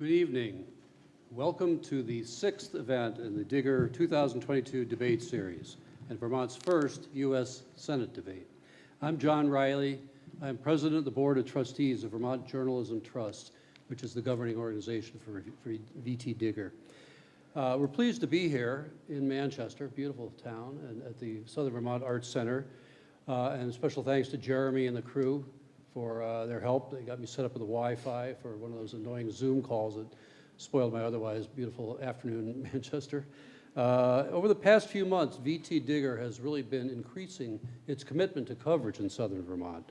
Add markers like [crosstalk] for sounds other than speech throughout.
Good evening. Welcome to the sixth event in the Digger 2022 debate series and Vermont's first U.S. Senate debate. I'm John Riley. I'm president of the Board of Trustees of Vermont Journalism Trust, which is the governing organization for, for VT Digger. Uh, we're pleased to be here in Manchester, beautiful town, and at the Southern Vermont Arts Center. Uh, and special thanks to Jeremy and the crew for uh, their help. They got me set up with the Wi-Fi for one of those annoying Zoom calls that spoiled my otherwise beautiful afternoon in [laughs] Manchester. Uh, over the past few months, VT Digger has really been increasing its commitment to coverage in southern Vermont.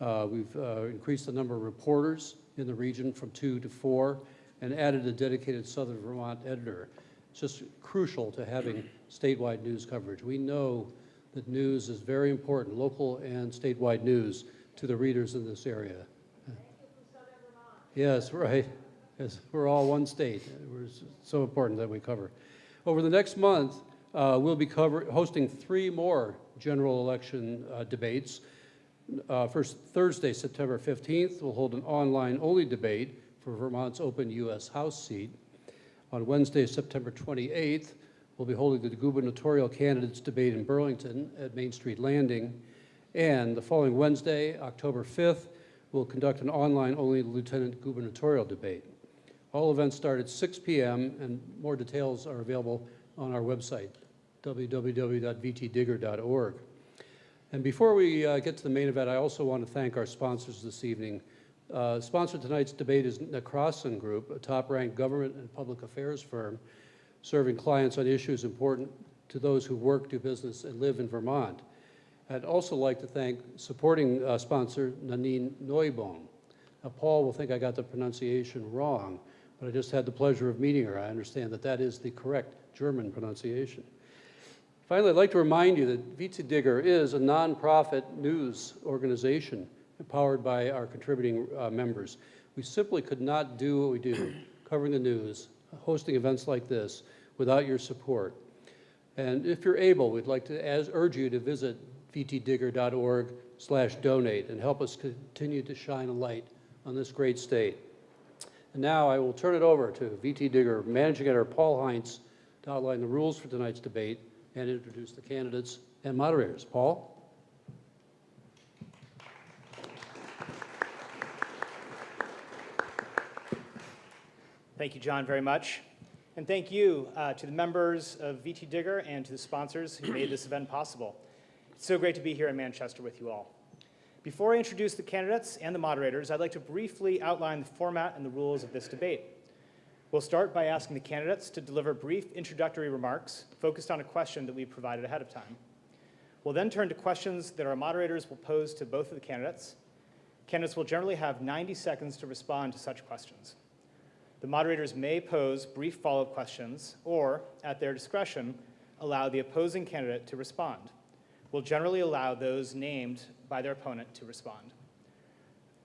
Uh, we've uh, increased the number of reporters in the region from two to four and added a dedicated southern Vermont editor. It's just crucial to having statewide news coverage. We know that news is very important, local and statewide news, to the readers in this area. Yes, right. Yes, we're all one state. It's so important that we cover. Over the next month, uh, we'll be cover hosting three more general election uh, debates. Uh, first Thursday, September 15th, we'll hold an online-only debate for Vermont's open U.S. House seat. On Wednesday, September 28th, we'll be holding the gubernatorial candidates debate in Burlington at Main Street Landing. And the following Wednesday, October 5th, we'll conduct an online-only lieutenant gubernatorial debate. All events start at 6 p.m. and more details are available on our website, www.vtdigger.org. And before we uh, get to the main event, I also want to thank our sponsors this evening. Uh, sponsor tonight's debate is Necrason Group, a top-ranked government and public affairs firm serving clients on issues important to those who work, do business, and live in Vermont. I'd also like to thank supporting uh, sponsor Nanine Neubaum. Now, Paul will think I got the pronunciation wrong, but I just had the pleasure of meeting her. I understand that that is the correct German pronunciation. Finally, I'd like to remind you that VT Digger is a nonprofit news organization powered by our contributing uh, members. We simply could not do what we do, [clears throat] covering the news, hosting events like this, without your support. And if you're able, we'd like to as, urge you to visit vtdigger.org slash donate and help us continue to shine a light on this great state. And now I will turn it over to VT Digger Managing Editor Paul Heinz to outline the rules for tonight's debate and introduce the candidates and moderators. Paul? Thank you, John, very much. And thank you uh, to the members of VT Digger and to the sponsors who made this event possible. So great to be here in Manchester with you all. Before I introduce the candidates and the moderators, I'd like to briefly outline the format and the rules of this debate. We'll start by asking the candidates to deliver brief introductory remarks focused on a question that we provided ahead of time. We'll then turn to questions that our moderators will pose to both of the candidates. Candidates will generally have 90 seconds to respond to such questions. The moderators may pose brief follow-up questions or, at their discretion, allow the opposing candidate to respond. We'll generally allow those named by their opponent to respond.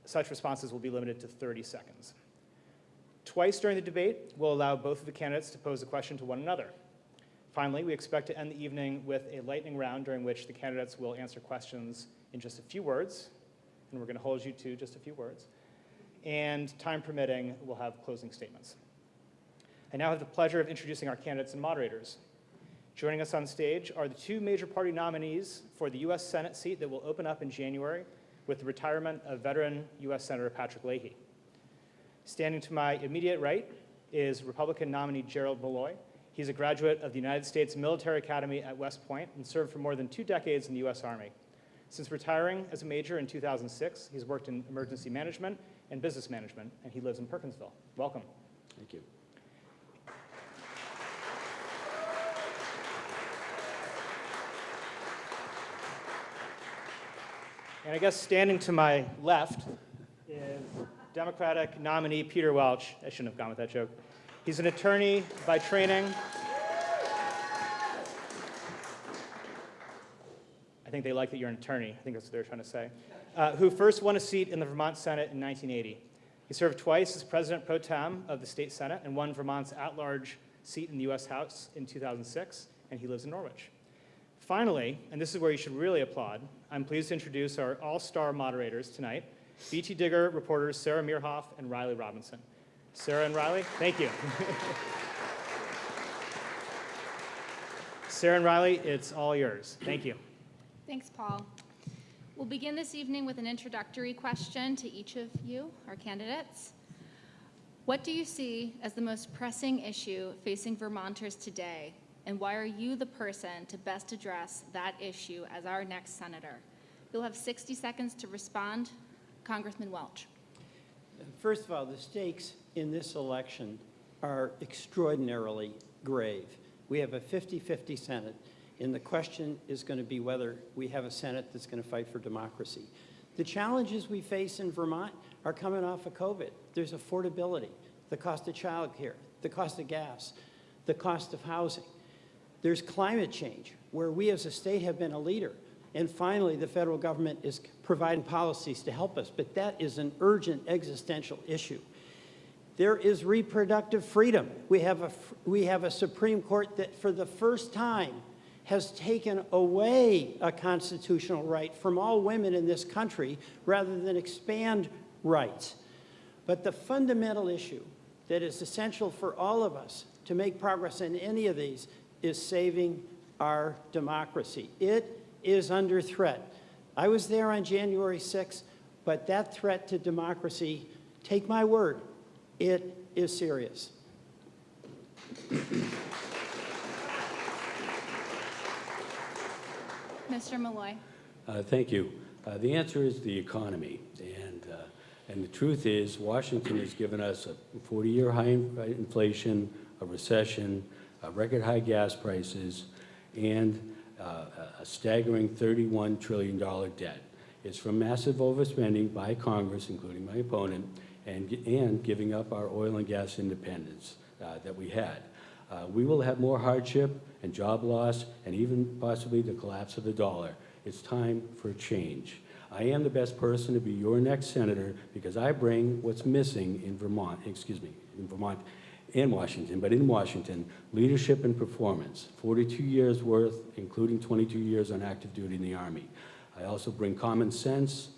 Such responses will be limited to 30 seconds. Twice during the debate, we'll allow both of the candidates to pose a question to one another. Finally, we expect to end the evening with a lightning round during which the candidates will answer questions in just a few words, and we're going to hold you to just a few words. And time permitting, we'll have closing statements. I now have the pleasure of introducing our candidates and moderators. Joining us on stage are the two major party nominees for the U.S. Senate seat that will open up in January with the retirement of veteran U.S. Senator Patrick Leahy. Standing to my immediate right is Republican nominee Gerald Malloy. He's a graduate of the United States Military Academy at West Point and served for more than two decades in the U.S. Army. Since retiring as a major in 2006, he's worked in emergency management and business management, and he lives in Perkinsville. Welcome. Thank you. And I guess standing to my left is Democratic nominee Peter Welch. I shouldn't have gone with that joke. He's an attorney by training. I think they like that you're an attorney. I think that's what they're trying to say. Uh, who first won a seat in the Vermont Senate in 1980. He served twice as president pro tem of the state Senate and won Vermont's at-large seat in the U.S. House in 2006, and he lives in Norwich. Finally, and this is where you should really applaud, I'm pleased to introduce our all-star moderators tonight, VT Digger reporters Sarah Mearhoff and Riley Robinson. Sarah and Riley, thank you. Sarah and Riley, it's all yours. Thank you. Thanks, Paul. We'll begin this evening with an introductory question to each of you, our candidates. What do you see as the most pressing issue facing Vermonters today, and why are you the person to best address that issue as our next senator? You'll have 60 seconds to respond. Congressman Welch. First of all, the stakes in this election are extraordinarily grave. We have a 50-50 Senate, and the question is going to be whether we have a Senate that's going to fight for democracy. The challenges we face in Vermont are coming off of COVID. There's affordability, the cost of childcare, the cost of gas, the cost of housing. There's climate change, where we as a state have been a leader. And finally, the federal government is providing policies to help us. But that is an urgent existential issue. There is reproductive freedom. We have a, we have a Supreme Court that for the first time has taken away a constitutional right from all women in this country rather than expand rights. But the fundamental issue that is essential for all of us to make progress in any of these is saving our democracy. It is under threat. I was there on January 6th, but that threat to democracy, take my word, it is serious. Mr. Malloy. Uh, Thank you. Uh, The answer is the economy. And, uh, and the truth is, Washington has given us a 40-year high in- inflation, a recession, uh, record high gas prices, and uh, a staggering $31 trillion debt. It's from massive overspending by Congress, including my opponent, and, and giving up our oil and gas independence uh, that we had. Uh, We will have more hardship and job loss and even possibly the collapse of the dollar. It's time for change. I am the best person to be your next senator because I bring what's missing in Vermont, excuse me, in Vermont and Washington, but in Washington, leadership and performance, 42 years worth, including 22 years on active duty in the Army. I also bring common sense,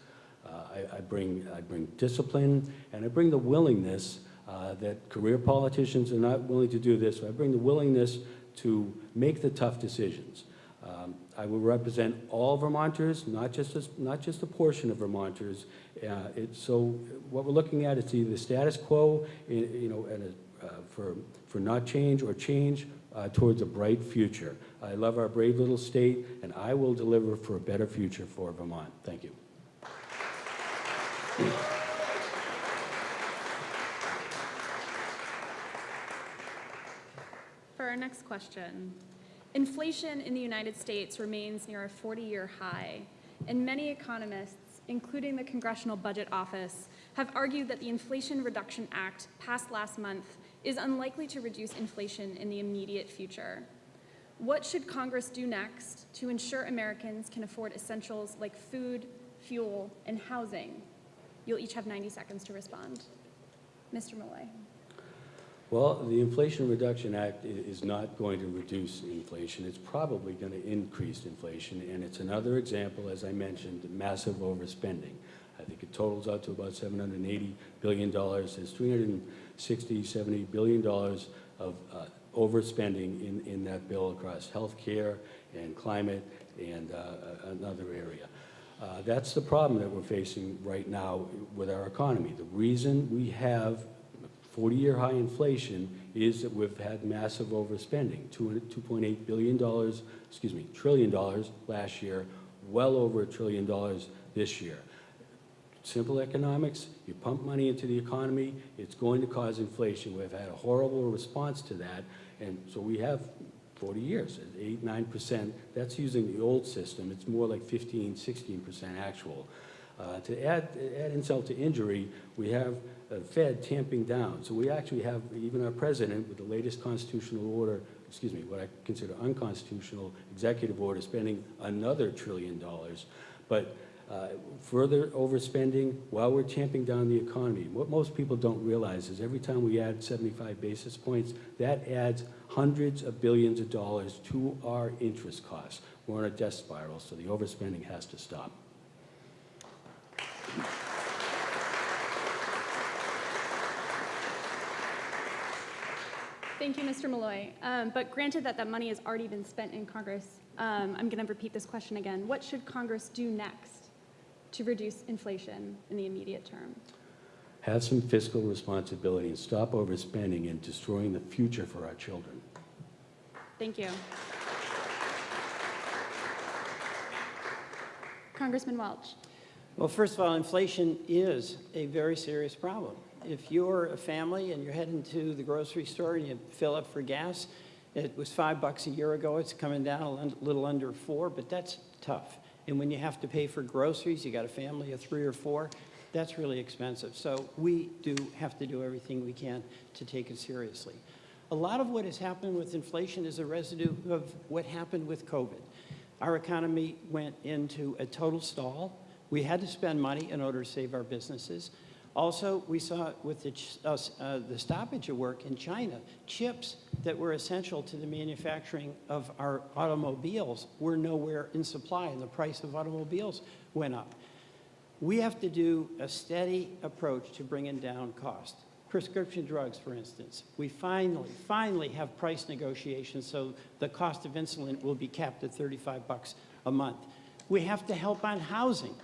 uh, I, I, bring, I bring discipline, and I bring the willingness uh, that career politicians are not willing to do this. So I bring the willingness to make the tough decisions. Um, I will represent all Vermonters, not just, a, not just a portion of Vermonters. Uh, it, so what we're looking at is either the status quo, you know, and a, for, for not change or change uh, towards a bright future. I love our brave little state, and I will deliver for a better future for Vermont. Thank you. For our next question, inflation in the United States remains near a 40-year high, and many economists, including the Congressional Budget Office, have argued that the Inflation Reduction Act passed last month is unlikely to reduce inflation in the immediate future. What should Congress do next to ensure Americans can afford essentials like food, fuel, and housing? You'll each have 90 seconds to respond. Mr. Malloy. Well, the Inflation Reduction Act is not going to reduce inflation. It's probably going to increase inflation, and it's another example, as I mentioned, massive overspending. I think it totals out to about $780 billion. There's 360, 70 billion dollars of uh, overspending in, in that bill across healthcare and climate and uh, another area. Uh, That's the problem that we're facing right now with our economy. The reason we have 40-year high inflation is that we've had massive overspending, Two- $2.8 billion, dollars, excuse me, trillion dollars last year, well over a trillion dollars this year. Simple economics, you pump money into the economy, it's going to cause inflation. We've had a horrible response to that, and so we have 40 years, at 8, 9%. That's using the old system. It's more like 15, 16% actual. Uh, To add, add insult to injury, we have a Fed tamping down. So we actually have even our president with the latest constitutional order, excuse me, what I consider unconstitutional executive order, spending another trillion dollars. But uh, further overspending while we're tamping down the economy. What most people don't realize is every time we add 75 basis points, that adds hundreds of billions of dollars to our interest costs. We're on a death spiral, so the overspending has to stop. Thank you, Mr. Malloy. Um, But granted that that money has already been spent in Congress, um, I'm going to repeat this question again. What should Congress do next to reduce inflation in the immediate term? Have some fiscal responsibility and stop overspending and destroying the future for our children. Thank you. Congressman Welch. Well, first of all, inflation is a very serious problem. If you're a family and you're heading to the grocery store and you fill up for gas, it was five bucks a year ago, it's coming down a little under four, but that's tough. And when you have to pay for groceries, you got a family of three or four, that's really expensive. So we do have to do everything we can to take it seriously. A lot of what has happened with inflation is a residue of what happened with COVID. Our economy went into a total stall. We had to spend money in order to save our businesses. Also, we saw with the, uh, uh, the stoppage of work in China, chips that were essential to the manufacturing of our automobiles were nowhere in supply, and the price of automobiles went up. We have to do a steady approach to bringing down cost. Prescription drugs, for instance, we finally, finally have price negotiations so the cost of insulin will be capped at 35 bucks a month. We have to help on housing,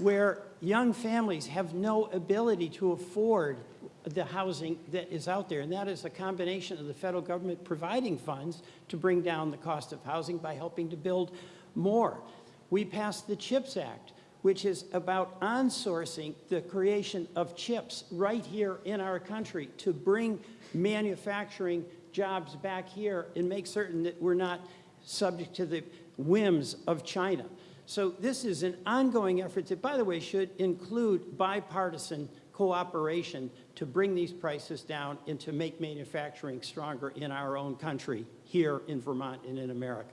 where young families have no ability to afford the housing that is out there. And that is a combination of the federal government providing funds to bring down the cost of housing by helping to build more. We passed the CHIPS Act, which is about onsourcing the creation of chips right here in our country to bring manufacturing jobs back here and make certain that we're not subject to the whims of China. So this is an ongoing effort that, by the way, should include bipartisan cooperation to bring these prices down and to make manufacturing stronger in our own country, here in Vermont and in America.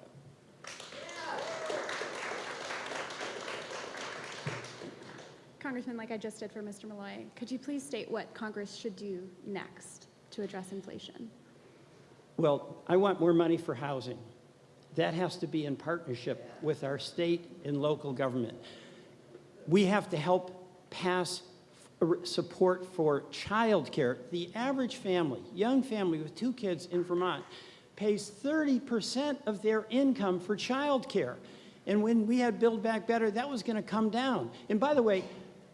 Congressman, like I just did for Mr. Malloy, could you please state what Congress should do next to address inflation? Well, I want more money for housing. That has to be in partnership with our state and local government. We have to help pass support for childcare. The average family, young family with two kids in Vermont, pays 30% of their income for childcare. And when we had Build Back Better, that was going to come down. And by the way,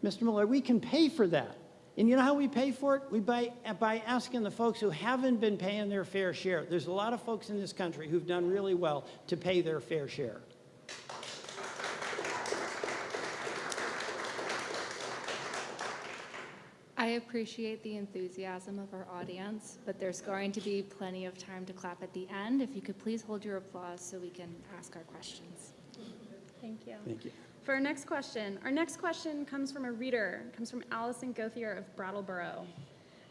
Mr. Miller, we can pay for that. And you know how we pay for it? We by, by asking the folks who haven't been paying their fair share. There's a lot of folks in this country who've done really well to pay their fair share. I appreciate the enthusiasm of our audience, but there's going to be plenty of time to clap at the end. If you could please hold your applause so we can ask our questions. Thank you. Thank you. For our next question, our next question comes from a reader, comes from Allison Gothier of Brattleboro.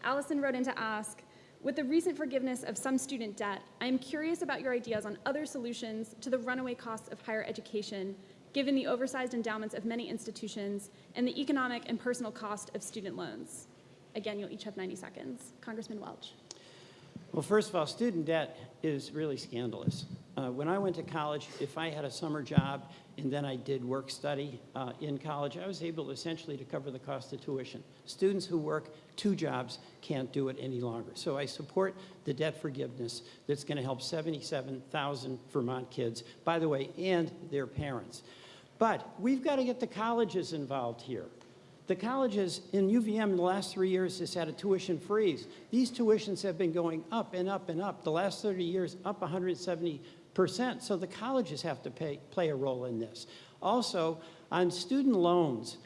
Allison wrote in to ask, with the recent forgiveness of some student debt, I am curious about your ideas on other solutions to the runaway costs of higher education, given the oversized endowments of many institutions and the economic and personal cost of student loans. Again, you'll each have 90 seconds. Congressman Welch. Well, first of all, student debt is really scandalous. Uh, when I went to college, if I had a summer job and then I did work study uh, in college, I was able essentially to cover the cost of tuition. Students who work two jobs can't do it any longer. So I support the debt forgiveness that's going to help 77,000 Vermont kids, by the way, and their parents. But we've got to get the colleges involved here. The colleges in UVM in the last three years has had a tuition freeze. These tuitions have been going up and up and up. The last 30 years, up 170%. So the colleges have to pay, play a role in this. Also, on student loans,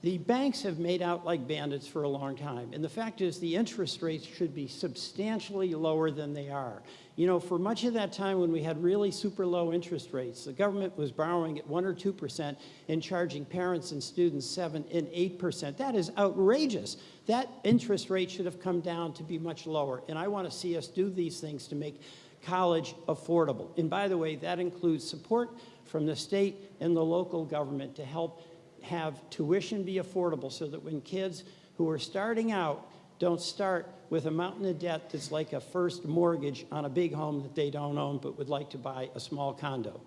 the banks have made out like bandits for a long time. And the fact is, the interest rates should be substantially lower than they are. You know, for much of that time when we had really super low interest rates, the government was borrowing at 1 or 2% and charging parents and students 7 and 8%. That is outrageous. That interest rate should have come down to be much lower. And I want to see us do these things to make college affordable. And by the way, that includes support from the state and the local government to help have tuition be affordable so that when kids who are starting out don't start with a mountain of debt that's like a first mortgage on a big home that they don't own but would like to buy a small condo.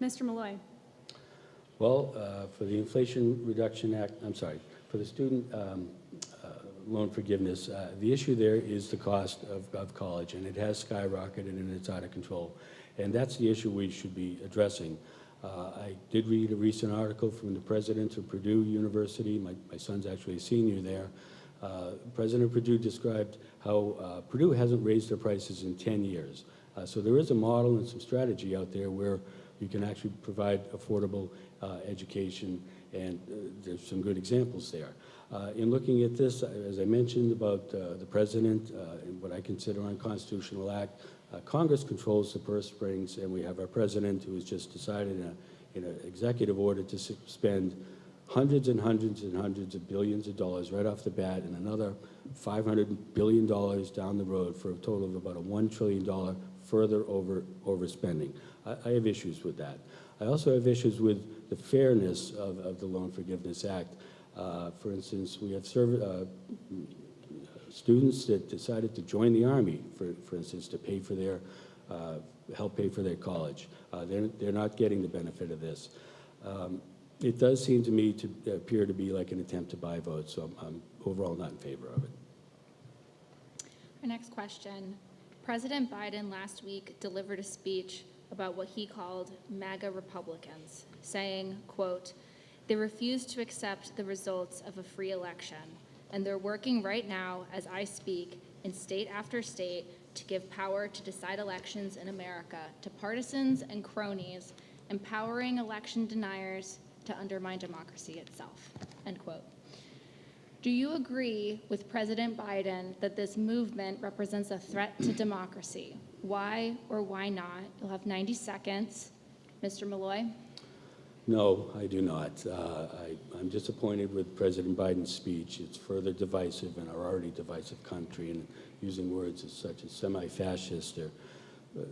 Mr. Malloy. Well, uh, for the Inflation Reduction Act, I'm sorry, for the student um, loan forgiveness, uh, the issue there is the cost of, of college, and it has skyrocketed and it's out of control. And that's the issue we should be addressing. Uh, I did read a recent article from the president of Purdue University. My, my son's actually a senior there. Uh, President Purdue described how uh, Purdue hasn't raised their prices in 10 years. Uh, so there is a model and some strategy out there where you can actually provide affordable uh, education, and uh, there's some good examples there. Uh, in looking at this, uh, as I mentioned about uh, the president uh, and what I consider unconstitutional act, Congress controls the purse strings, and we have our president who has just decided in in an executive order to spend hundreds and hundreds and hundreds of billions of dollars right off the bat and another $500 billion down the road for a total of about a $1 trillion further over overspending. I, I have issues with that. I also have issues with the fairness of, of the Loan Forgiveness Act. Uh, for instance, we have uh, students that decided to join the Army, for, for instance, to pay for their, uh, help pay for their college. Uh, they're, they're not getting the benefit of this. Um, it does seem to me to appear to be like an attempt to buy votes, so I'm, I'm overall not in favor of it. Our next question. President Biden last week delivered a speech about what he called MAGA Republicans, saying, quote, "They refuse to accept the results of a free election, and they're working right now, as I speak, in state after state to give power to decide elections in America to partisans and cronies, empowering election deniers to undermine democracy itself." End quote. Do you agree with President Biden that this movement represents a threat to democracy? Why or why not? You'll have 90 seconds. Mr. Malloy? No, I do not. Uh, I, I'm disappointed with President Biden's speech. It's further divisive in our already divisive country, and using words as such as semi-fascist or uh,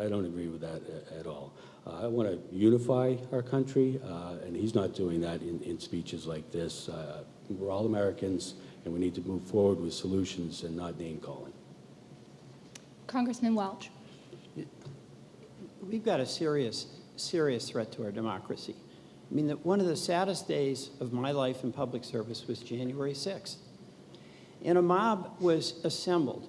I, I don't agree with that a- at all. Uh, I want to unify our country, uh, and he's not doing that in, in speeches like this. Uh, we're all Americans, and we need to move forward with solutions and not name-calling. Congressman Welch? We've got a serious, serious threat to our democracy. I mean, that one of the saddest days of my life in public service was January 6th. And a mob was assembled.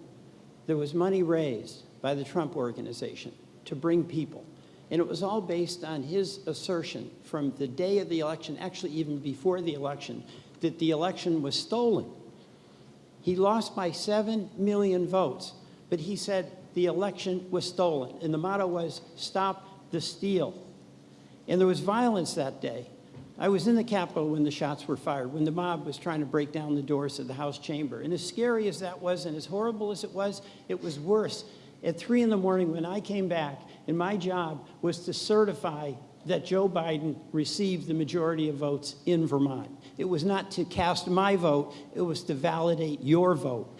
There was money raised by the Trump organization to bring people. And it was all based on his assertion from the day of the election, actually even before the election, that the election was stolen. He lost by 7 million votes, but he said the election was stolen. And the motto was, stop the steal. And there was violence that day. I was in the Capitol when the shots were fired, when the mob was trying to break down the doors of the House chamber. And as scary as that was, and as horrible as it was, it was worse. At 3 in the morning when I came back, and my job was to certify that Joe Biden received the majority of votes in Vermont. It was not to cast my vote, it was to validate your vote.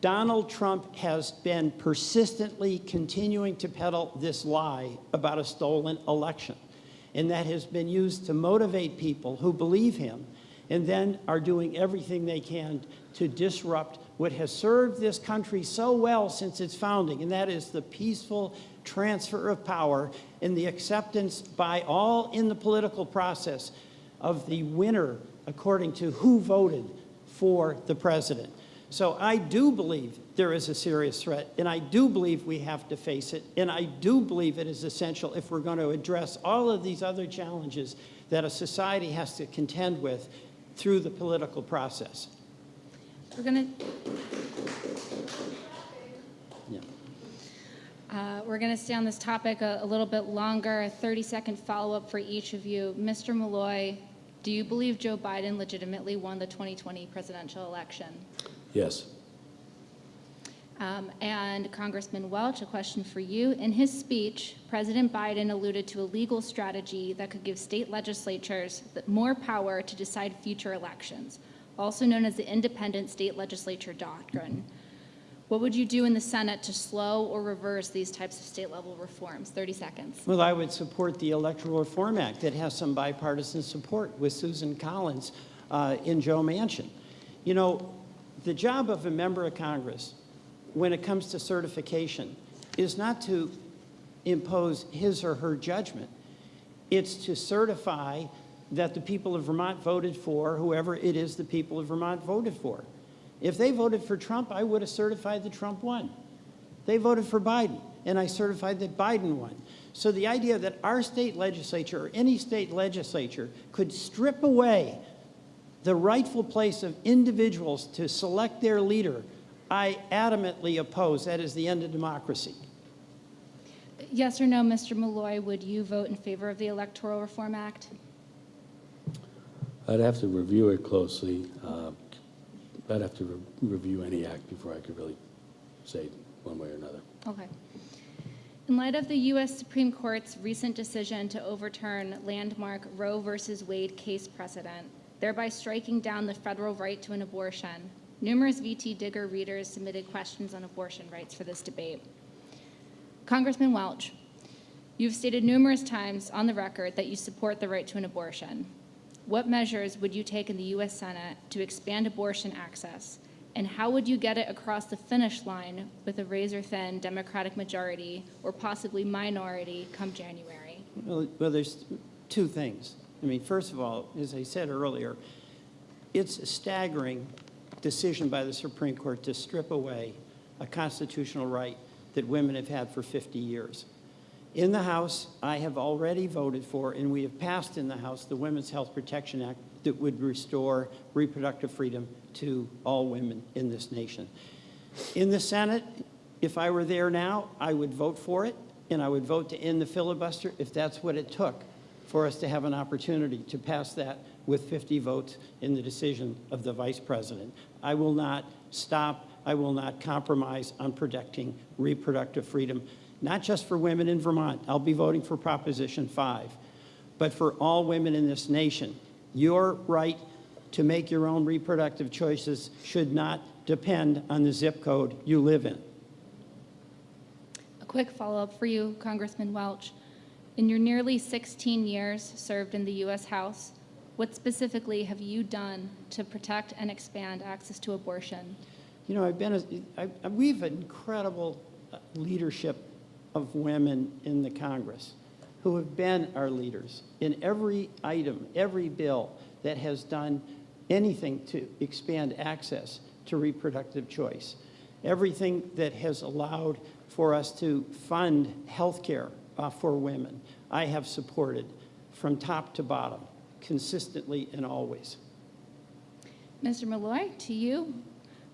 Donald Trump has been persistently continuing to peddle this lie about a stolen election. And that has been used to motivate people who believe him and then are doing everything they can to disrupt what has served this country so well since its founding, and that is the peaceful transfer of power and the acceptance by all in the political process of the winner according to who voted for the president. So I do believe there is a serious threat, and I do believe we have to face it, and I do believe it is essential if we're going to address all of these other challenges that a society has to contend with through the political process. We're going to Yeah. Uh, We're going to stay on this topic a, a little bit longer, a 30-second follow-up for each of you. Mr. Malloy, do you believe Joe Biden legitimately won the 2020 presidential election? Yes. Um, And Congressman Welch, a question for you. In his speech, President Biden alluded to a legal strategy that could give state legislatures more power to decide future elections, also known as the independent state legislature doctrine. What would you do in the Senate to slow or reverse these types of state-level reforms? 30 seconds. Well, I would support the Electoral Reform Act that has some bipartisan support with Susan Collins uh, in Joe Manchin. You know, the job of a member of Congress when it comes to certification is not to impose his or her judgment. It's to certify that the people of Vermont voted for whoever it is the people of Vermont voted for. If they voted for Trump, I would have certified that Trump won. They voted for Biden, and I certified that Biden won. So the idea that our state legislature or any state legislature could strip away the rightful place of individuals to select their leader, I adamantly oppose. That is the end of democracy. Yes or no, Mr. Malloy, would you vote in favor of the Electoral Reform Act? I'd have to review it closely. Uh, I'd have to re- review any act before I could really say one way or another. Okay. In light of the U.S. Supreme Court's recent decision to overturn landmark Roe v. Wade case precedent, thereby striking down the federal right to an abortion, numerous VT Digger readers submitted questions on abortion rights for this debate. Congressman Welch, you've stated numerous times on the record that you support the right to an abortion. What measures would you take in the U.S. Senate to expand abortion access? And how would you get it across the finish line with a razor-thin Democratic majority or possibly minority come January? Well, well, there's two things. I mean, first of all, as I said earlier, it's a staggering decision by the Supreme Court to strip away a constitutional right that women have had for 50 years. In the House, I have already voted for, and we have passed in the House, the Women's Health Protection Act that would restore reproductive freedom to all women in this nation. In the Senate, if I were there now, I would vote for it, and I would vote to end the filibuster if that's what it took for us to have an opportunity to pass that with 50 votes in the decision of the vice president. I will not stop, I will not compromise on protecting reproductive freedom, not just for women in Vermont. I'll be voting for Proposition 5, but for all women in this nation. Your right to make your own reproductive choices should not depend on the zip code you live in. A quick follow-up for you, Congressman Welch. In your nearly 16 years served in the U.S. House, what specifically have you done to protect and expand access to abortion? You know, I've been, a- I- we've incredible leadership of women in the Congress who have been our leaders in every item, every bill that has done anything to expand access to reproductive choice. Everything that has allowed for us to fund health care Uh, for women, I have supported from top to bottom, consistently and always. Mr. Malloy, to you.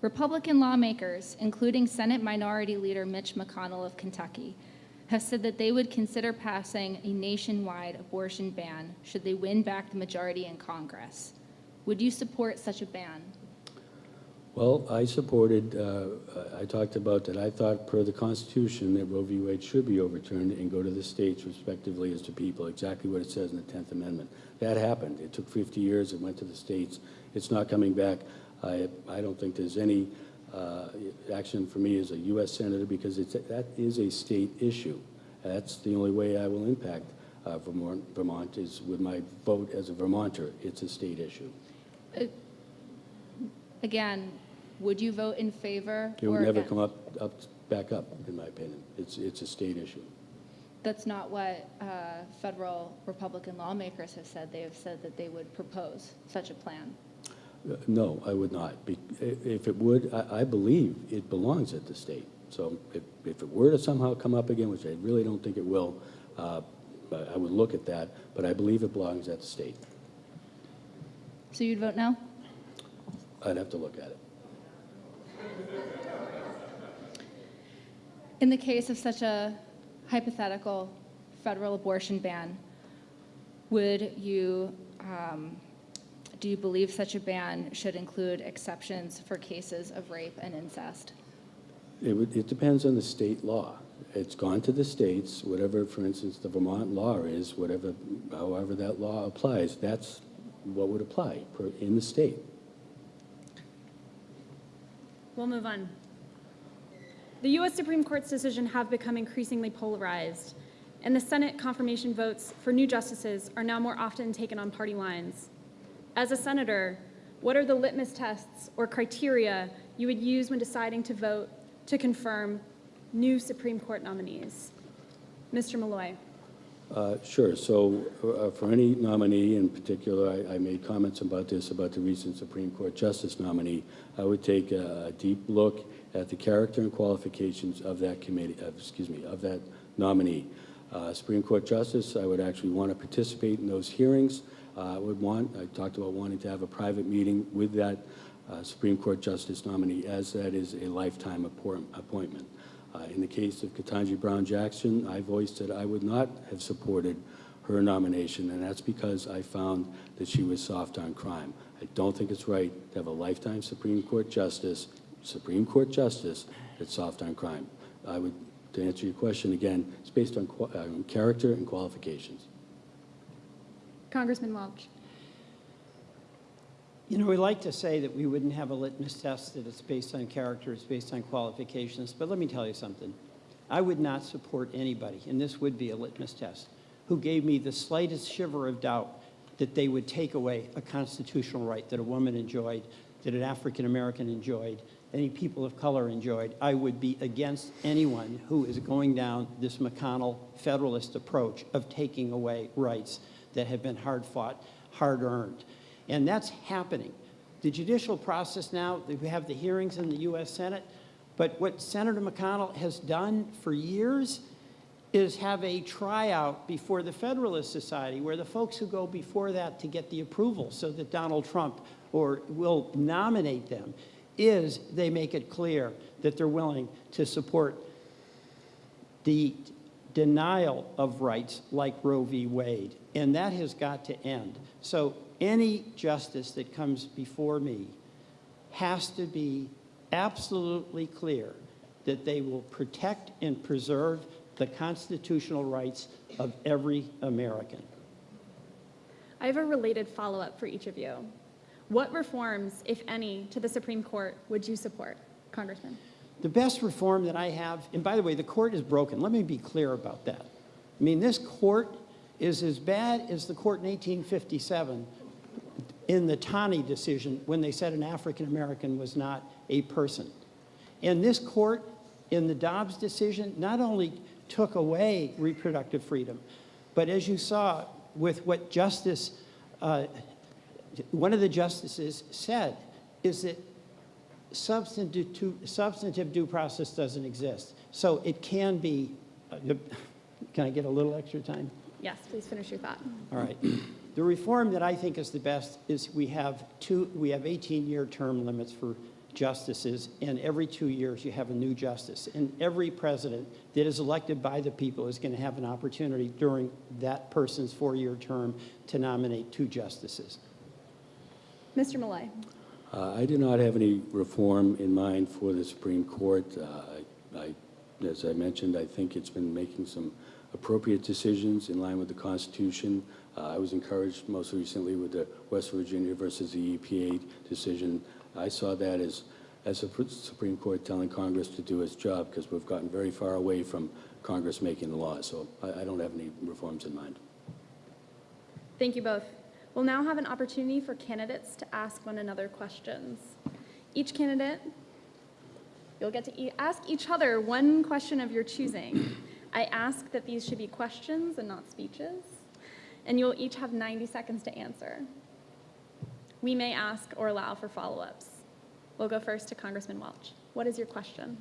Republican lawmakers, including Senate Minority Leader Mitch McConnell of Kentucky, have said that they would consider passing a nationwide abortion ban should they win back the majority in Congress. Would you support such a ban? Well, I supported, uh, I talked about that I thought per the Constitution that Roe v. Wade should be overturned and go to the states respectively as to people, exactly what it says in the 10th Amendment. That happened. It took 50 years. It went to the states. It's not coming back. I, I don't think there's any uh, action for me as a U.S. Senator because it's, that is a state issue. That's the only way I will impact uh, Vermont, Vermont is with my vote as a Vermonter. It's a state issue. Again, would you vote in favor It or would never against? come up, up, back up, in my opinion. It's, it's a state issue. That's not what uh, federal Republican lawmakers have said. They have said that they would propose such a plan. Uh, No, I would not. Be- i- If it would, I, I believe it belongs at the state. So if, if it were to somehow come up again, which I really don't think it will, uh, but I would look at that, but I believe it belongs at the state. So you'd vote no? I'd have to look at it. In the case of such a hypothetical federal abortion ban, would you, um, do you believe such a ban should include exceptions for cases of rape and incest? It would, it depends on the state law. It's gone to the states, whatever, for instance, the Vermont law is, whatever, however that law applies, that's what would apply in the state. We'll move on. The U.S. Supreme Court's decision have become increasingly polarized, and the Senate confirmation votes for new justices are now more often taken on party lines. As a senator, what are the litmus tests or criteria you would use when deciding to vote to confirm new Supreme Court nominees? Mr. Malloy. Uh, Sure. So uh, for any nominee in particular, I- I made comments about this, about the recent Supreme Court Justice nominee. I would take a a deep look at the character and qualifications of that committee, of- excuse me, of that nominee. Uh, Supreme Court Justice, I would actually want to participate in those hearings. Uh, I would want, I talked about wanting to have a private meeting with that uh, Supreme Court Justice nominee, as that is a lifetime appoint- appointment. Uh, In the case of Ketanji Brown Jackson, I voiced that I would not have supported her nomination, and that's because I found that she was soft on crime. I don't think it's right to have a lifetime Supreme Court justice, Supreme Court justice, that's soft on crime. I would, to answer your question again, it's based on uh, character and qualifications. Congressman Welch. You know, we like to say that we wouldn't have a litmus test, that it's based on character, it's based on qualifications, but let me tell you something. I would not support anybody, and this would be a litmus test, who gave me the slightest shiver of doubt that they would take away a constitutional right that a woman enjoyed, that an African-American enjoyed, any people of color enjoyed. I would be against anyone who is going down this McConnell Federalist approach of taking away rights that have been hard-fought, hard-earned. And that's happening. The judicial process now, we have the hearings in the U.S. Senate, but what Senator McConnell has done for years is have a tryout before the Federalist Society, where the folks who go before that to get the approval so that Donald Trump or will nominate them, is they make it clear that they're willing to support the denial of rights like Roe v. Wade, and that has got to end. So any justice that comes before me has to be absolutely clear that they will protect and preserve the constitutional rights of every American. I have a related follow-up for each of you. What reforms, if any, to the Supreme Court would you support, Congressman? The best reform that I have, and by the way, the court is broken. Let me be clear about that. I mean, this court is as bad as the court in 1857 in the Taney decision when they said an African-American was not a person. And this court, in the Dobbs decision, not only took away reproductive freedom, but as you saw with what Justice, uh, one of the justices said, is that substantive, substantive due process doesn't exist. So it can be, uh, can I get a little extra time? Yes, please finish your thought. All right. The reform that I think is the best is we have two, we have 18-year term limits for justices, and every two years you have a new justice. And every president that is elected by the people is going to have an opportunity during that person's four-year term to nominate two justices. Mr. Malloy. Uh, I do not have any reform in mind for the Supreme Court. Uh, I, I- as I mentioned, I think it's been making some appropriate decisions in line with the Constitution. Uh, I was encouraged most recently with the West Virginia versus the EPA decision. I saw that as, as a Supreme Court telling Congress to do its job because we've gotten very far away from Congress making the laws. So I, I don't have any reforms in mind. Thank you both. We'll now have an opportunity for candidates to ask one another questions. Each candidate, you'll get to e- ask each other one question of your choosing. I ask that these should be questions and not speeches, and you'll each have 90 seconds to answer. We may ask or allow for follow-ups. We'll go first to Congressman Welch. What is your question?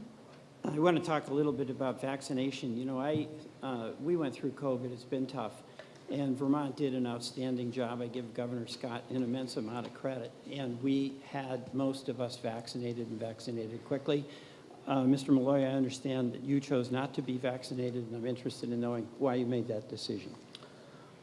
I want to talk a little bit about vaccination. You know, I, uh, we went through COVID, it's been tough, and Vermont did an outstanding job. I give Governor Scott an immense amount of credit, and we had most of us vaccinated and vaccinated quickly. Uh, Mr. Malloy, I understand that you chose not to be vaccinated, and I'm interested in knowing why you made that decision.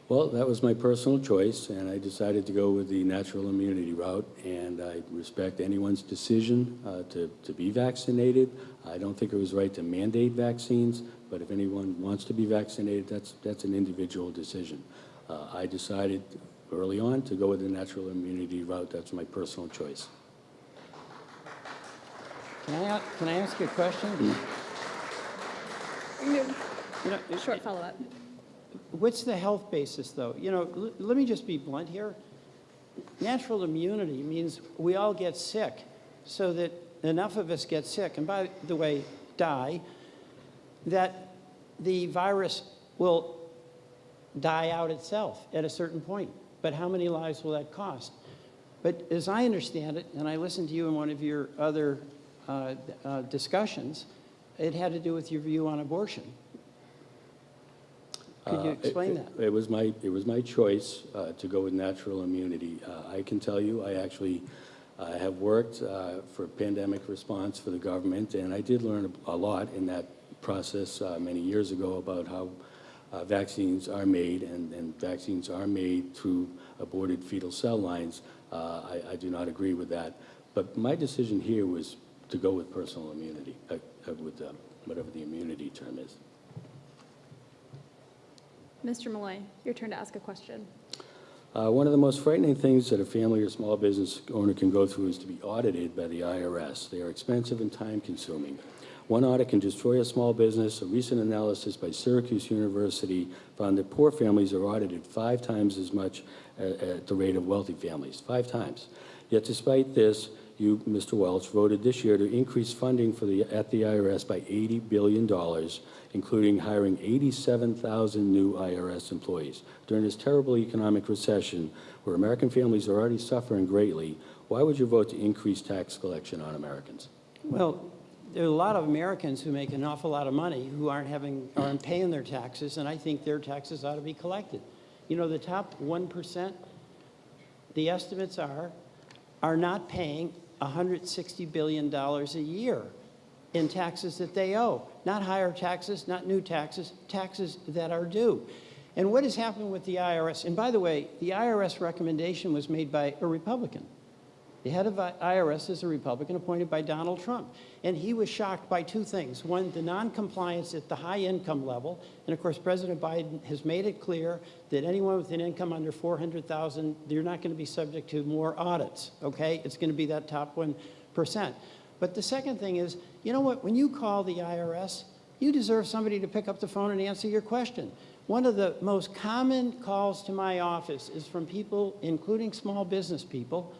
Well, that was my personal choice, and I decided to go with the natural immunity route, and I respect anyone's decision uh, to, to be vaccinated. I don't think it was right to mandate vaccines, but if anyone wants to be vaccinated, that's, that's an individual decision. Uh, I decided early on to go with the natural immunity route. That's my personal choice. Can I, a- can I ask you a question? You know, Short follow-up. What's the health basis, though? You know, let me just be blunt here. Natural immunity means we all get sick, so that enough of us get sick, and by the way, die, that the virus will die out itself at a certain point. But how many lives will that cost? But as I understand it, and I listened to you in one of your other uh, uh, discussions, it had to do with your view on abortion. Could you Uh, it- explain it- that? It was my, it was my choice uh, to go with natural immunity. Uh, I can tell you, I actually uh, have worked uh, for pandemic response for the government, and I did learn a a lot in that process uh, many years ago about how uh, vaccines are made, and, and vaccines are made through aborted fetal cell lines. Uh, I, I do not agree with that. But my decision here was to go with personal immunity, uh, uh, with uh, whatever the immunity term is. Mr. Malloy, your turn to ask a question. Uh, One of the most frightening things that a family or small business owner can go through is to be audited by the IRS. They are expensive and time-consuming. One audit can destroy a small business. A recent analysis by Syracuse University found that poor families are audited five times as much a- at the rate of wealthy families, five times. Yet despite this, you, Mr. Welch, voted this year to increase funding for the, at the IRS by $80 billion, including hiring 87,000 new IRS employees. During this terrible economic recession, where American families are already suffering greatly, why would you vote to increase tax collection on Americans? Well, there are a lot of Americans who make an awful lot of money who aren't having, aren't paying their taxes, and I think their taxes ought to be collected. You know, the top 1%, the estimates are, are not paying $160 billion a year in taxes that they owe. Not higher taxes, not new taxes, taxes that are due. And what has happened with the IRS? And by the way, the IRS recommendation was made by a Republican. The head of IRS is a Republican appointed by Donald Trump. And he was shocked by two things. One, the noncompliance at the high income level. And of course, President Biden has made it clear that anyone with an income under 400,000, they're not going to be subject to more audits, okay? It's going to be that top 1%. But the second thing is, you know what? When you call the IRS, you deserve somebody to pick up the phone and answer your question. One of the most common calls to my office is from people, including small business people,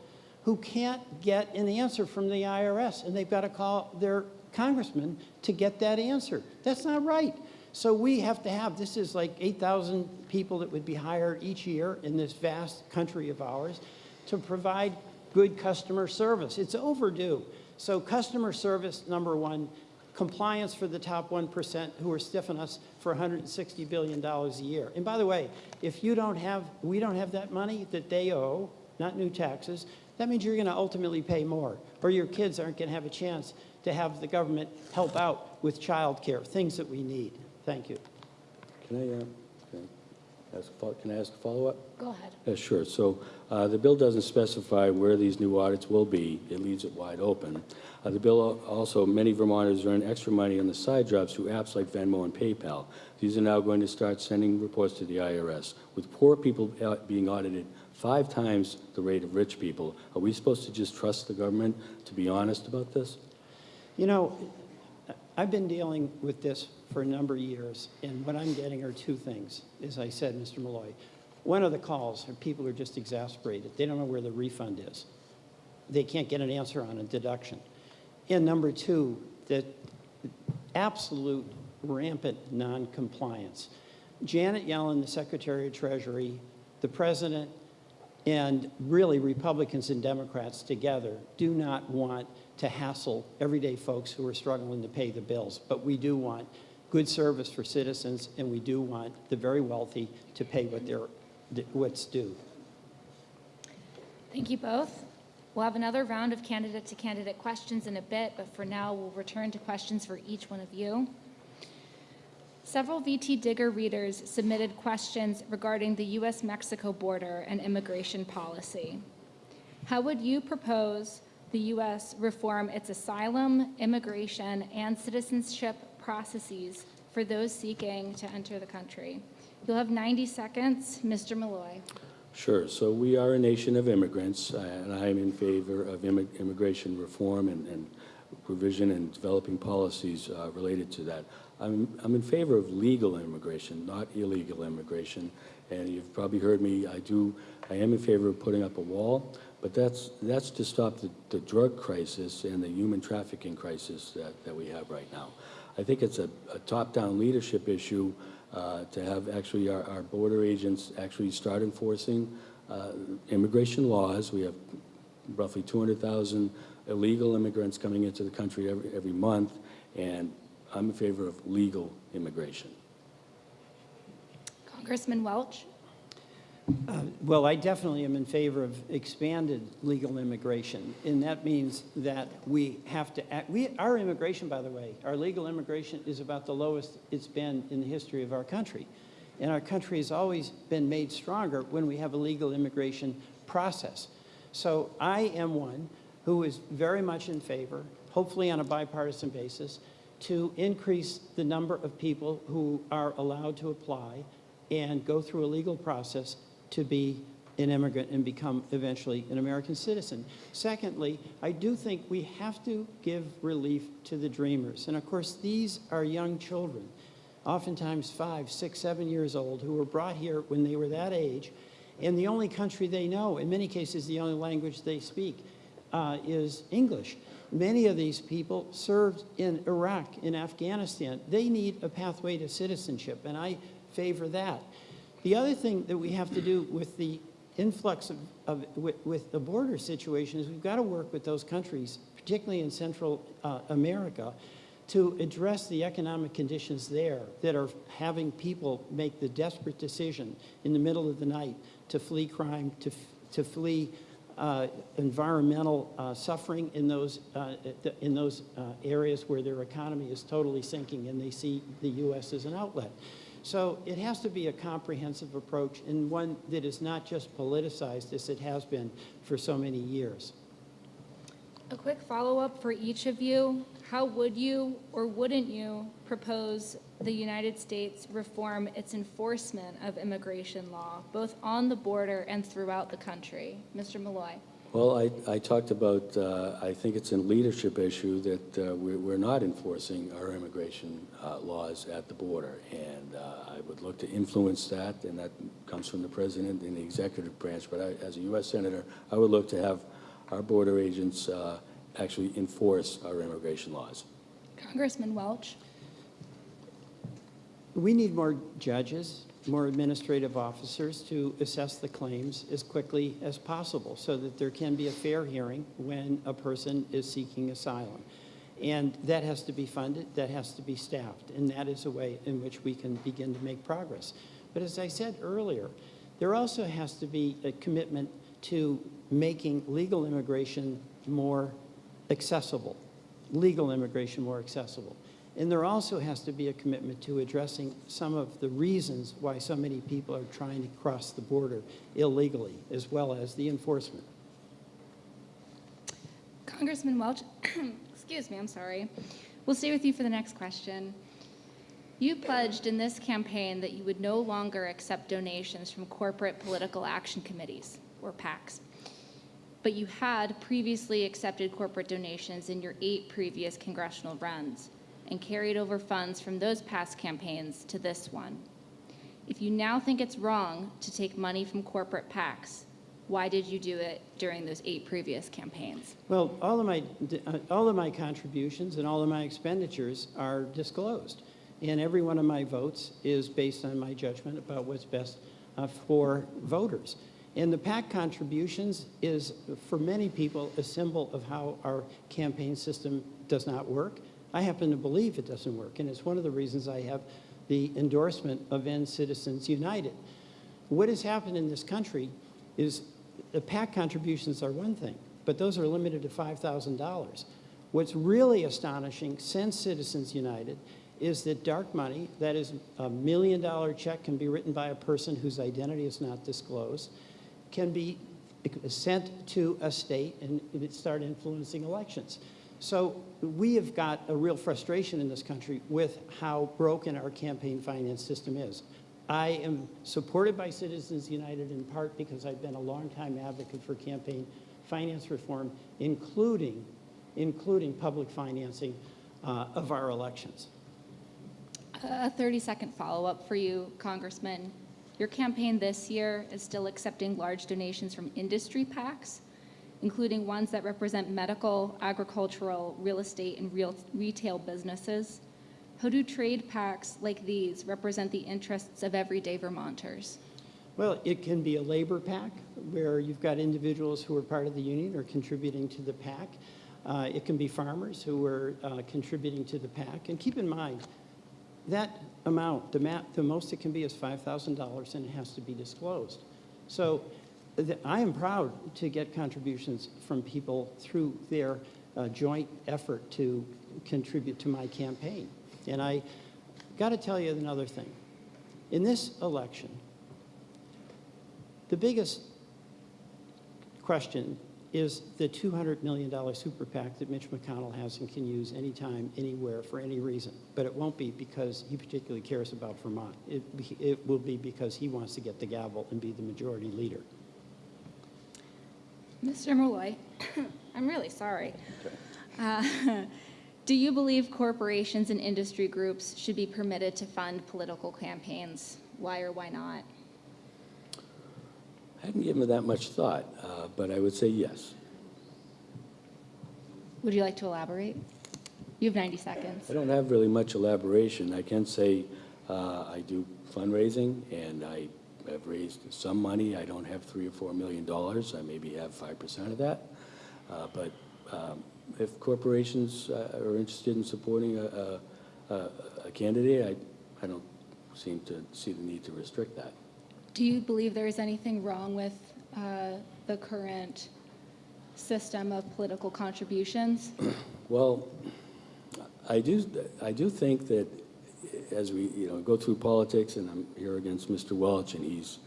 who can't get an answer from the IRS, and they've got to call their congressman to get that answer. That's not right. So we have to have, this is like 8,000 people that would be hired each year in this vast country of ours to provide good customer service. It's overdue. So customer service, number one, compliance for the top 1% who are stiffing us for $160 billion a year. And by the way, if you don't have, we don't have that money that they owe, not new taxes, that means you're going to ultimately pay more, or your kids aren't going to have a chance to have the government help out with child care, things that we need. Thank you. Can I, uh, can I ask a fol- can I ask a follow-up? Go ahead. Yeah, sure. So uh, the bill doesn't specify where these new audits will be. It leaves it wide open. Uh, The bill also, many Vermonters earn extra money on the side jobs through apps like Venmo and PayPal. These are now going to start sending reports to the IRS. With poor people uh, being audited five times the rate of rich people, are we supposed to just trust the government to be honest about this? You know, I've been dealing with this for a number of years, and what I'm getting are two things, as I said, Mr. Malloy. One of the calls are people are just exasperated. They don't know where the refund is. They can't get an answer on a deduction. And number two, the absolute rampant noncompliance. Janet Yellen, the Secretary of Treasury, the President, and really Republicans and Democrats together do not want to hassle everyday folks who are struggling to pay the bills. But we do want good service for citizens, and we do want the very wealthy to pay what they're, what's due. Thank you both. We'll have another round of candidate-to-candidate questions in a bit, but for now, we'll return to questions for each one of you. Several VT Digger readers submitted questions regarding the U.S.-Mexico border and immigration policy. How would you propose the U.S. reform its asylum, immigration, and citizenship processes for those seeking to enter the country? You'll have 90 seconds. Mr. Malloy. Sure. So we are a nation of immigrants, uh, and I am in favor of immi- immigration reform and, and provision and developing policies uh, related to that. I'm, I'm in favor of legal immigration, not illegal immigration. And you've probably heard me, I do, I am in favor of putting up a wall, but that's, that's to stop the, the drug crisis and the human trafficking crisis that, that we have right now. I think it's a, a top-down leadership issue uh, to have actually our, our border agents actually start enforcing uh, immigration laws. We have roughly 200,000 illegal immigrants coming into the country every, every month, and I'm in favor of legal immigration. Congressman Welch? Uh, well, I definitely am in favor of expanded legal immigration, and that means that we have to act, we, our immigration, by the way, our legal immigration is about the lowest it's been in the history of our country. And our country has always been made stronger when we have a legal immigration process. So I am one who is very much in favor, hopefully on a bipartisan basis, to increase the number of people who are allowed to apply and go through a legal process to be an immigrant and become eventually an American citizen. Secondly, I do think we have to give relief to the dreamers. And of course, these are young children, oftentimes five, six, seven years old, who were brought here when they were that age. And the only country they know, in many cases, the only language they speak, uh, is English. Many of these people served in Iraq, in Afghanistan. They need a pathway to citizenship, and I favor that. The other thing that we have to do with the influx of, of with, with the border situation is we've got to work with those countries, particularly in Central uh, America, to address the economic conditions there that are having people make the desperate decision in the middle of the night to flee crime, to, to flee environmental uh, suffering in those, uh, in those uh, areas where their economy is totally sinking and they see the U.S. as an outlet. So it has to be a comprehensive approach and one that is not just politicized as it has been for so many years. A quick follow-up for each of you. How would you or wouldn't you propose the United States reform its enforcement of immigration law, both on the border and throughout the country? Mr. Malloy. Well, I, I talked about, uh, I think it's a leadership issue that uh, we're, we're not enforcing our immigration uh, laws at the border. And uh, I would look to influence that, and that comes from the president and the executive branch. But I, as a U.S. Senator, I would look to have our border agents uh, actually enforce our immigration laws. Congressman Welch. We need more judges, more administrative officers to assess the claims as quickly as possible so that there can be a fair hearing when a person is seeking asylum. And that has to be funded, that has to be staffed, and that is a way in which we can begin to make progress. But as I said earlier, there also has to be a commitment to making legal immigration more accessible, legal immigration more accessible. And there also has to be a commitment to addressing some of the reasons why so many people are trying to cross the border illegally, as well as the enforcement. Congressman Welch, [clears throat] excuse me, I'm sorry. We'll stay with you for the next question. You pledged in this campaign that you would no longer accept donations from corporate political action committees, or PACs. But you had previously accepted corporate donations in your eight previous congressional runs and carried over funds from those past campaigns to this one. If you now think it's wrong to take money from corporate PACs, why did you do it during those eight previous campaigns? Well, all of my, all of my contributions and all of my expenditures are disclosed. And every one of my votes is based on my judgment about what's best uh, for voters. And the PAC contributions is, for many people, a symbol of how our campaign system does not work. I happen to believe it doesn't work, and it's one of the reasons I have the endorsement of End Citizens United. What has happened in this country is the PAC contributions are one thing, but those are limited to $5,000. What's really astonishing since Citizens United is that dark money, that is a million dollar check can be written by a person whose identity is not disclosed, can be sent to a state and it start influencing elections. So we have got a real frustration in this country with how broken our campaign finance system is. I am supported by Citizens United in part because I've been a longtime advocate for campaign finance reform, including, including public financing uh, of our elections. A 30-second follow-up for you, Congressman. Your campaign this year is still accepting large donations from industry PACs, including ones that represent medical, agricultural, real estate, and real retail businesses. how do trade PACs like these represent the interests of everyday Vermonters? Well, it can be a labor PAC where you've got individuals who are part of the union or contributing to the PAC. Uh, It can be farmers who are uh, contributing to the PAC. And keep in mind, that amount, the the most it can be is $5,000 and it has to be disclosed. So I am proud to get contributions from people through their uh, joint effort to contribute to my campaign. And I got to tell you another thing. In this election, the biggest question is the $200 million super PAC that Mitch McConnell has and can use anytime, anywhere, for any reason. But it won't be because he particularly cares about Vermont. It, it will be because he wants to get the gavel and be the majority leader. Mr. Malloy, [coughs] I'm really sorry. Uh, [laughs] Do you believe corporations and industry groups should be permitted to fund political campaigns? Why or why not? I hadn't given that much thought, uh, but I would say yes. Would you like to elaborate? You have 90 seconds. I don't have really much elaboration. I can say uh, I do fundraising, and I have raised some money. I don't have three or four million dollars. I maybe have five percent of that. Uh, But um, if corporations uh, are interested in supporting a- a a- a candidate, I I don't seem to see the need to restrict that. Do you believe there is anything wrong with uh, the current system of political contributions? Well, I do, I do think that as we, you know, go through politics, and I'm here against Mr. Welch, and he's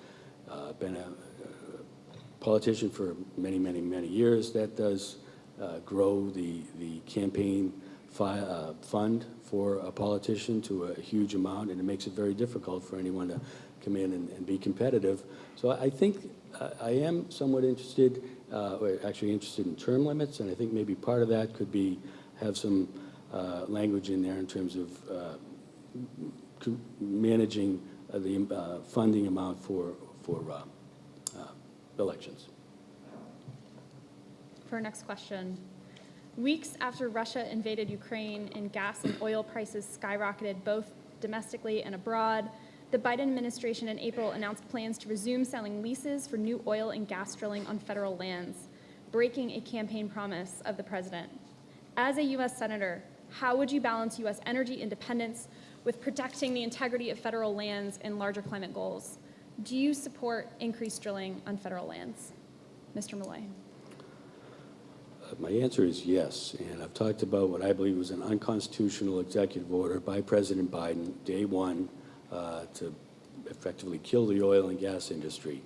uh, been a a politician for many, many, many years, that does uh, grow the, the campaign fi- uh, fund for a politician to a huge amount, and it makes it very difficult for anyone to come in and, and be competitive. So I think uh, I am somewhat interested, uh, or actually interested in term limits, and I think maybe part of that could be, have some uh, language in there in terms of managing uh, the uh, funding amount for, for uh, elections. For our next question, weeks after Russia invaded Ukraine and gas and oil prices skyrocketed both domestically and abroad, the Biden administration in April announced plans to resume selling leases for new oil and gas drilling on federal lands, breaking a campaign promise of the president. As a U.S. Senator, how would you balance U.S. energy independence with protecting the integrity of federal lands and larger climate goals? Do you support increased drilling on federal lands? Mr. Malloy. Uh, My answer is yes, and I've talked about what I believe was an unconstitutional executive order by President Biden, day one, uh, to effectively kill the oil and gas industry.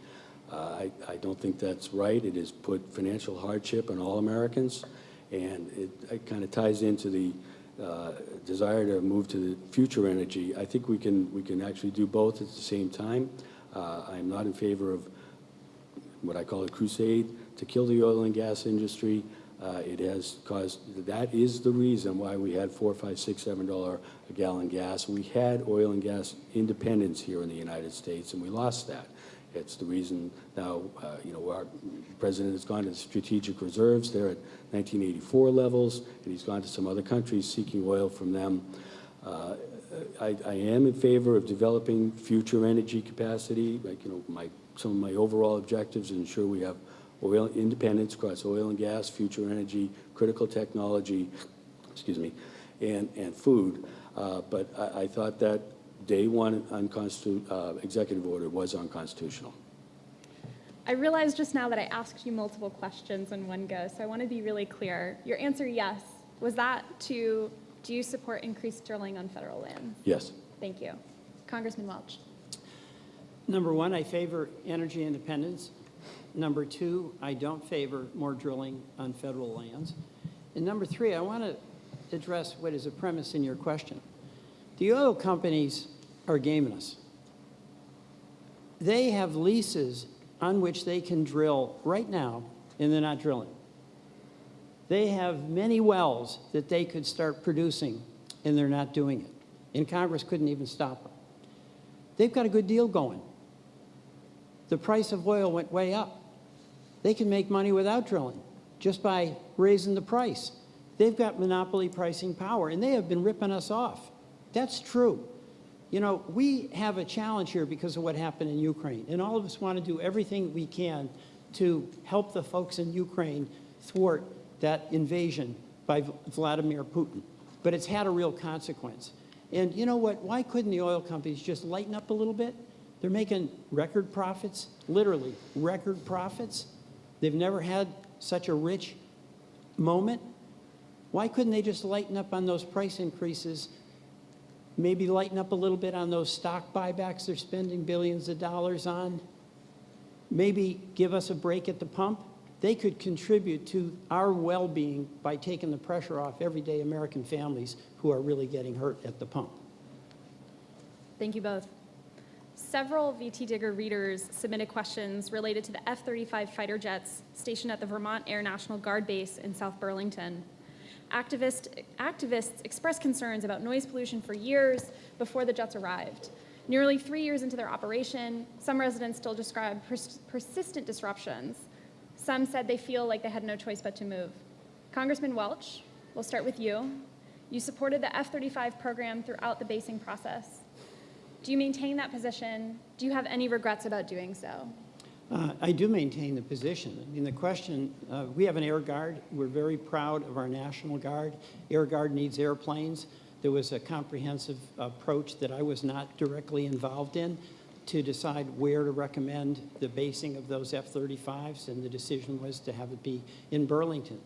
Uh, I, I don't think that's right. It has put financial hardship on all Americans, and it, it kind of ties into the uh, desire to move to the future energy. I think we can, we can actually do both at the same time. Uh, I'm not in favor of what I call a crusade to kill the oil and gas industry. Uh, it has caused, that is the reason why we had four, five, six, seven dollar a gallon gas. We had oil and gas independence here in the United States, and we lost that. It's the reason now, uh, you know, our president has gone to strategic reserves. They're at 1984 levels, and he's gone to some other countries seeking oil from them. Uh, I, I am in favor of developing future energy capacity, like, you know, my, some of my overall objectives ensure we have oil independence across oil and gas, future energy, critical technology, excuse me, and, and food. Uh, but I, I thought that day one uh, executive order was unconstitutional. I realized just now that I asked you multiple questions in one go, so I want to be really clear. Your answer, yes, was that to, do you support increased drilling on federal land? Yes. Thank you. Congressman Welch. Number one, I favor energy independence. Number two, I don't favor more drilling on federal lands. And number three, I want to address what is a premise in your question. The oil companies are gaming us. They have leases on which they can drill right now, and they're not drilling. They have many wells that they could start producing, and they're not doing it. And Congress couldn't even stop them. They've got a good deal going. The price of oil went way up. They can make money without drilling, just by raising the price. They've got monopoly pricing power, and they have been ripping us off. That's true. You know, we have a challenge here because of what happened in Ukraine, and all of us want to do everything we can to help the folks in Ukraine thwart that invasion by Vladimir Putin. But it's had a real consequence. And you know what? Why couldn't the oil companies just lighten up a little bit? They're making record profits, literally record profits. They've never had such a rich moment. Why couldn't they just lighten up on those price increases? Maybe lighten up a little bit on those stock buybacks they're spending billions of dollars on? Maybe give us a break at the pump? They could contribute to our well-being by taking the pressure off everyday American families who are really getting hurt at the pump. Thank you both. Several VT Digger readers submitted questions related to the F-35 fighter jets stationed at the Vermont Air National Guard Base in South Burlington. Activist, activists expressed concerns about noise pollution for years before the jets arrived. Nearly three years into their operation, some residents still describe pers- persistent disruptions. Some said they feel like they had no choice but to move. Congressman Welch, we'll start with you. You supported the F-35 program throughout the basing process. Do you maintain that position? Do you have any regrets about doing so? Uh, I do maintain the position. I mean, the question, uh, we have an Air Guard. We're very proud of our National Guard. Air Guard needs airplanes. There was a comprehensive approach that I was not directly involved in to decide where to recommend the basing of those F-35s, and the decision was to have it be in Burlington.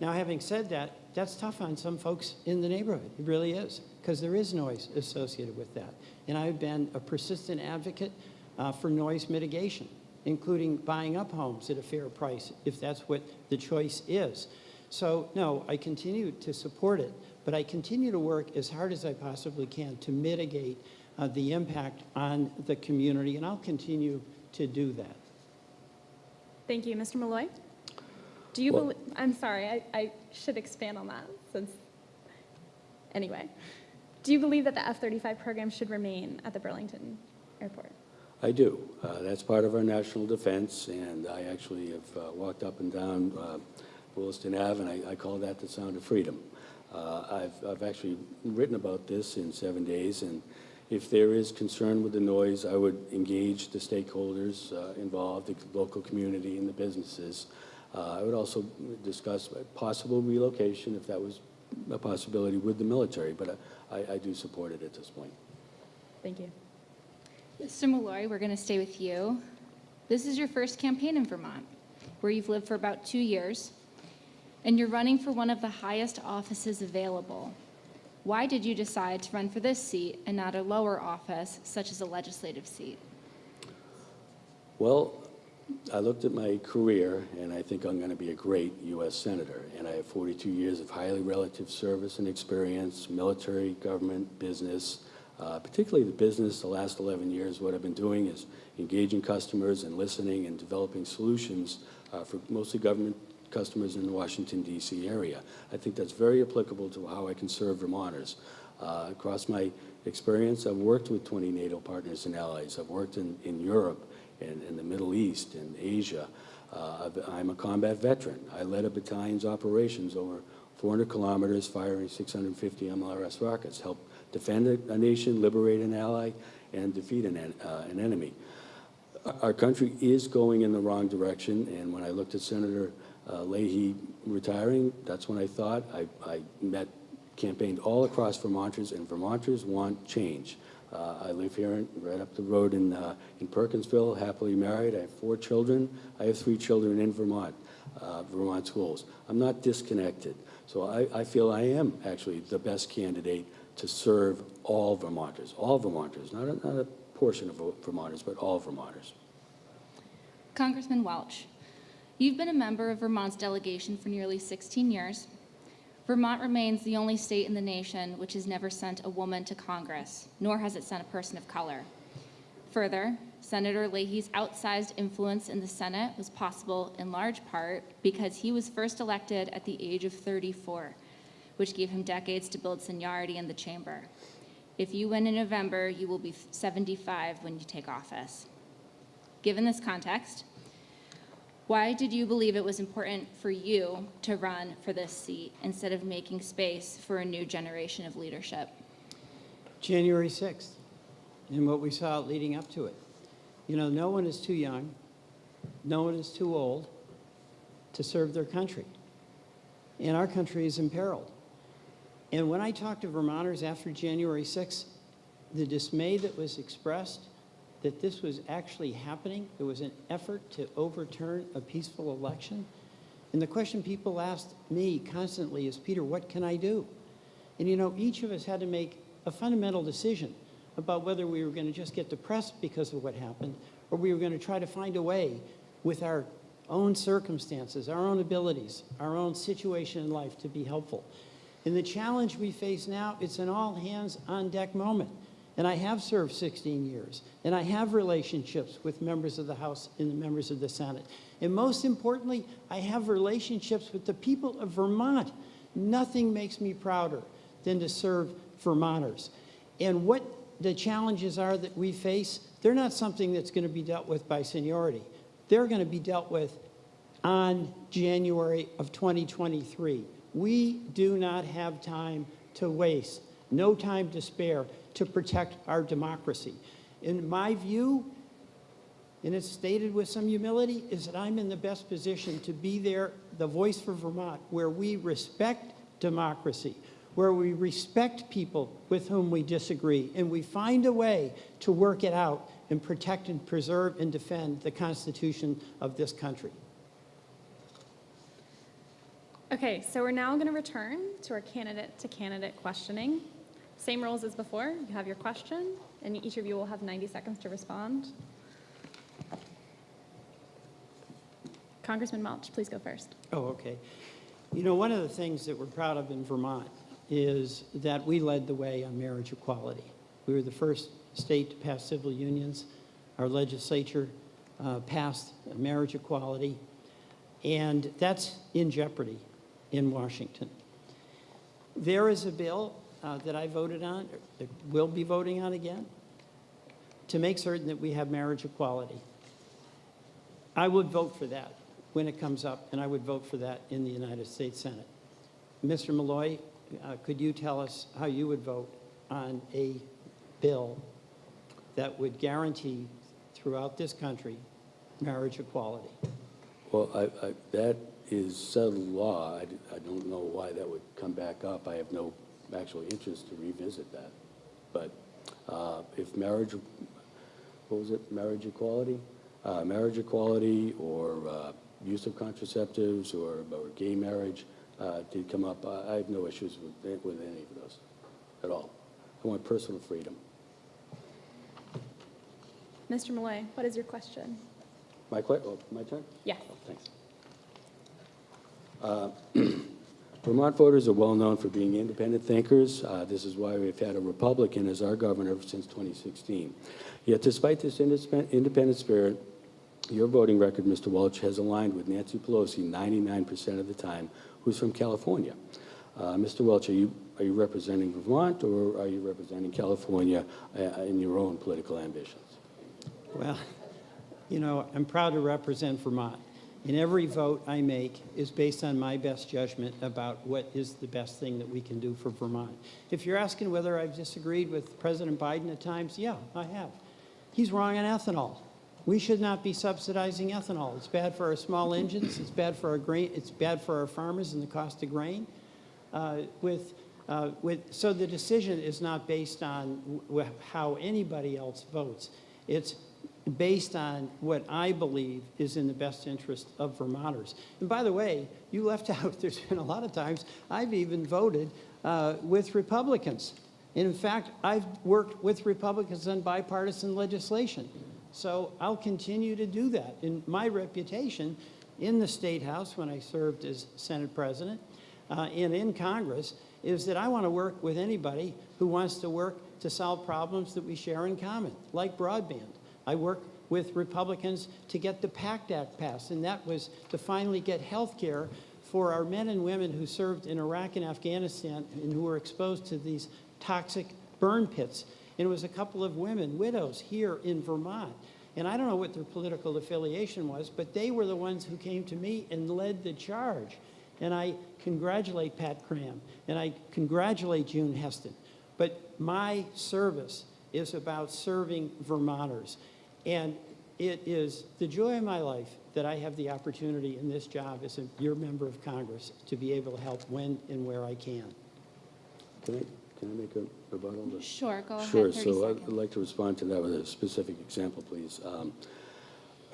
Now, having said that, that's tough on some folks in the neighborhood. It really is, because there is noise associated with that. And I've been a persistent advocate uh, for noise mitigation, including buying up homes at a fair price, if that's what the choice is. So, no, I continue to support it, but I continue to work as hard as I possibly can to mitigate uh, the impact on the community, and I'll continue to do that. Thank you. Mr. Malloy? Do you Well- believe, I'm sorry, I, I should expand on that since, anyway. Do you believe that the F-35 program should remain at the Burlington Airport? I do. Uh, That's part of our national defense, and I actually have uh, walked up and down uh, Williston Ave, and I- I call that the sound of freedom. Uh, I've I've actually written about this in Seven Days, and if there is concern with the noise, I would engage the stakeholders uh, involved, the local community and the businesses. Uh, I would also discuss possible relocation, if that was a possibility, with the military, but I I do support it at this point. Thank you. Mr. Malloy, we're going to stay with you. This is your first campaign in Vermont, where you've lived for about two years, and you're running for one of the highest offices available. Why did you decide to run for this seat and not a lower office, such as a legislative seat? Well, I looked at my career, and I think I'm going to be a great U.S. Senator. And I have 42 years of highly relative service and experience, military, government, business, uh, particularly the business. The last 11 years, what I've been doing is engaging customers and listening and developing solutions uh, for mostly government customers in the Washington, D.C. area. I think that's very applicable to how I can serve Vermonters. Uh, across my experience, I've worked with 20 NATO partners and allies. I've worked in, in Europe and in the Middle East and Asia. Uh, I'm a combat veteran. I led a battalion's operations over 400 kilometers, firing 650 MLRS rockets, helped defend a, nation, liberate an ally, and defeat an, uh, an enemy. Our- Our country is going in the wrong direction, and when I looked at Senator uh, Leahy retiring, that's when I thought, I, I met, campaigned all across Vermonters, and Vermonters want change. Uh, I live here, in- right up the road in, uh, in Perkinsville, happily married, I have four children. I have three children in Vermont, uh, Vermont schools. I'm not disconnected, so I, I feel I am actually the best candidate to serve all Vermonters, all Vermonters, not a, not a portion of Vermonters, but all Vermonters. Congressman Welch, you've been a member of Vermont's delegation for nearly 16 years. Vermont remains the only state in the nation which has never sent a woman to Congress, nor has it sent a person of color. Further, Senator Leahy's outsized influence in the Senate was possible in large part because he was first elected at the age of 34, which gave him decades to build seniority in the chamber. If you win in November, you will be 75 when you take office. Given this context, why did you believe it was important for you to run for this seat instead of making space for a new generation of leadership? January 6th and what we saw leading up to it. You know, no one is too young, no one is too old to serve their country. And our country is imperiled. And when I talked to Vermonters after January 6th, the dismay that was expressed that this was actually happening, it was an effort to overturn a peaceful election. And the question people asked me constantly is, Peter, what can I do? And you know, each of us had to make a fundamental decision about whether we were going to just get depressed because of what happened, or we were going to try to find a way with our own circumstances, our own abilities, our own situation in life to be helpful. And the challenge we face now, it's an all hands on deck moment. And I have served 16 years, and I have relationships with members of the House and the members of the Senate. And most importantly, I have relationships with the people of Vermont. Nothing makes me prouder than to serve Vermonters. And what the challenges are that we face, they're not something that's going to be dealt with by seniority. They're going to be dealt with on January of 2023. We do not have time to waste, no time to spare to protect our democracy. In my view, and it's stated with some humility, is that I'm in the best position to be there, the voice for Vermont, where we respect democracy, where we respect people with whom we disagree, and we find a way to work it out and protect and preserve and defend the Constitution of this country. Okay, so we're now going to return to our candidate-to-candidate questioning. Same rules as before. You have your question, and each of you will have 90 seconds to respond. Congressman Welch, please go first. Oh, okay. You know, one of the things that we're proud of in Vermont is that we led the way on marriage equality. We were the first state to pass civil unions. Our legislature uh, passed marriage equality, and that's in jeopardy in Washington. There is a bill uh, that I voted on, that we'll be voting on again, to make certain that we have marriage equality. I would vote for that when it comes up, and I would vote for that in the United States Senate. Mr. Malloy, uh, could you tell us how you would vote on a bill that would guarantee throughout this country marriage equality? Well, I, I, that is settled law. I don't know why that would come back up. I have no actual interest to revisit that. But uh, if marriage, what was it, marriage equality? Uh, Marriage equality or uh, use of contraceptives or, or gay marriage uh, did come up, I I have no issues with, with any of those at all. I want personal freedom. Mr. Malloy, what is your question? My que, oh, my turn? Yes. Oh, Thanks. Uh, [clears throat] Vermont voters are well-known for being independent thinkers. Uh, This is why we've had a Republican as our governor since 2016. Yet despite this independent spirit, your voting record, Mr. Welch, has aligned with Nancy Pelosi 99% of the time, who's from California. Uh, Mr. Welch, are you, are you representing Vermont, or are you representing California uh, in your own political ambitions? Well, you know, I'm proud to represent Vermont. And every vote I make is based on my best judgment about what is the best thing that we can do for Vermont. If you're asking whether I've disagreed with President Biden at times, yeah, I have. He's wrong on ethanol. We should not be subsidizing ethanol. It's bad for our small engines. It's bad for our grain. It's bad for our farmers and the cost of grain. Uh, with, uh, with, so the decision is not based on how anybody else votes. It's based on what I believe is in the best interest of Vermonters. And by the way, you left [laughs] out, there's been a lot of times I've even voted uh, with Republicans. And in fact, I've worked with Republicans on bipartisan legislation. So I'll continue to do that. And my reputation in the State House when I served as Senate President uh, and in Congress is that I want to work with anybody who wants to work to solve problems that we share in common, like broadband. I work with Republicans to get the PACT Act passed, and that was to finally get health care for our men and women who served in Iraq and Afghanistan and who were exposed to these toxic burn pits. And it was a couple of women, widows, here in Vermont. And I don't know what their political affiliation was, but they were the ones who came to me and led the charge. And I congratulate Pat Cram, and I congratulate June Heston. but my service is about serving Vermonters. And it is the joy of my life that I have the opportunity in this job as a, your member of Congress to be able to help when and where I can. Can I, can I make a rebuttal? Sure, go ahead, Sure, 30 so I'd like to respond to that with a specific example, please. Um,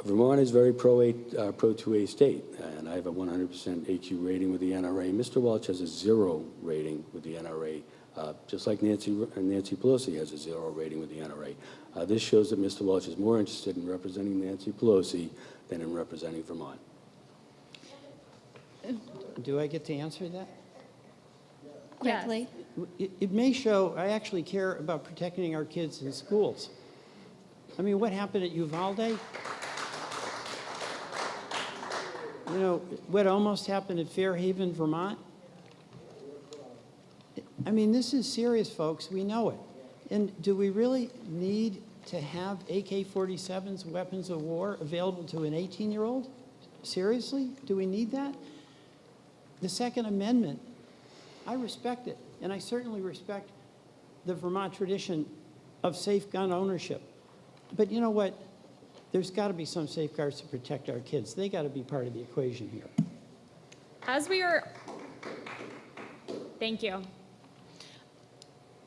Vermont is very pro-A, uh, pro-2A state, and I have a 100% AQ rating with the NRA. Mr. Welch has a zero rating with the NRA, uh, just like Nancy, Nancy Pelosi has a zero rating with the NRA. Uh, This shows that Mr. Welch is more interested in representing Nancy Pelosi than in representing Vermont. Do I get to answer that? Yes. Quickly. It, it may show I actually care about protecting our kids in schools. I mean, what happened at Uvalde? You know, what almost happened at Fair Haven, Vermont? I mean, this is serious, folks. We know it. And do we really need to have AK-47s, weapons of war, available to an 18-year-old? Seriously? Do we need that? The Second Amendment I respect it, and I certainly respect the Vermont tradition of safe gun ownership. But you know what? There's got to be some safeguards to protect our kids. They got to be part of the equation here. As we are, thank you.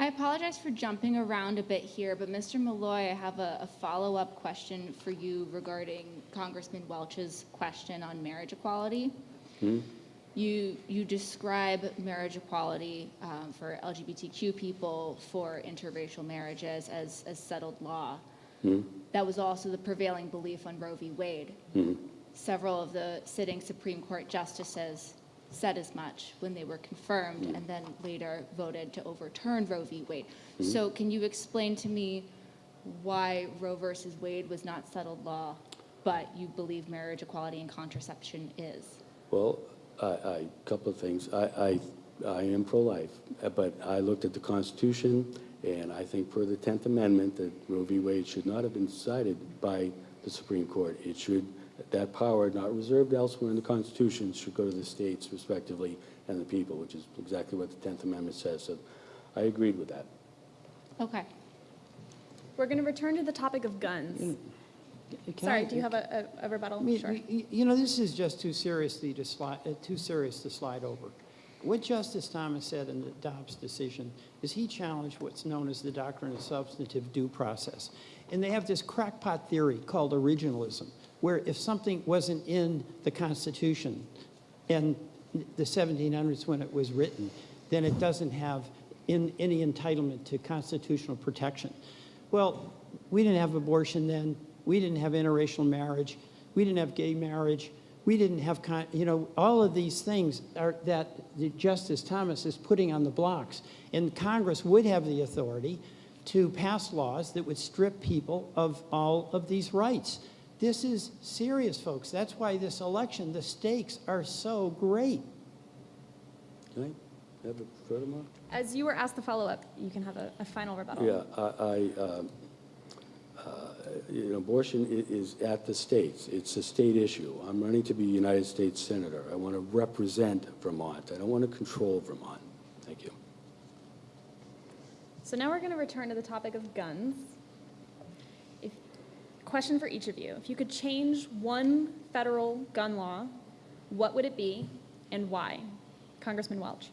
I apologize for jumping around a bit here, but Mr. Malloy, I have a, a follow-up question for you regarding Congressman Welch's question on marriage equality. Hmm? You, you describe marriage equality um, for LGBTQ people, for interracial marriages as, as settled law. Hmm? That was also the prevailing belief on Roe v. Wade. Hmm. Several of the sitting Supreme Court justices said as much when they were confirmed and then later voted to overturn Roe v. Wade. Mm-hmm. So can you explain to me why Roe versus Wade was not settled law, but you believe marriage equality and contraception is? Well, I, I, couple of things. I, I, I am pro-life, but I looked at the Constitution, and I think per the 10th Amendment, that Roe v. Wade should not have been decided by the Supreme Court. It should, that power, not reserved elsewhere in the Constitution, should go to the states respectively and the people, which is exactly what the 10th Amendment says. So I agreed with that. Okay. We're going to return to the topic of guns. Can Sorry, I- do you have a, a a rebuttal? I mean, Sure. y- You know, this is just too seriously to slide, uh, too serious to slide over. What Justice Thomas said in the Dobbs decision is he challenged what's known as the doctrine of substantive due process. And they have this crackpot theory called originalism, where if something wasn't in the Constitution in the 1700s when it was written, then it doesn't have in, any entitlement to constitutional protection. Well, we didn't have abortion then. We didn't have interracial marriage. We didn't have gay marriage. We didn't have, you know, all of these things are, that Justice Thomas is putting on the blocks. And Congress would have the authority to pass laws that would strip people of all of these rights. This is serious, folks. That's why this election, the stakes are so great. Can I have a furthermore? As you were asked the follow-up, you can have a, a final rebuttal. Yeah, I, I, um, uh, you know, abortion i- is at the states. It's a state issue. I'm running to be a United States Senator. I want to represent Vermont. I don't want to control Vermont. Thank you. So now we're going to return to the topic of guns. Question for each of you. If you could change one federal gun law, what would it be and why? Congressman Welch.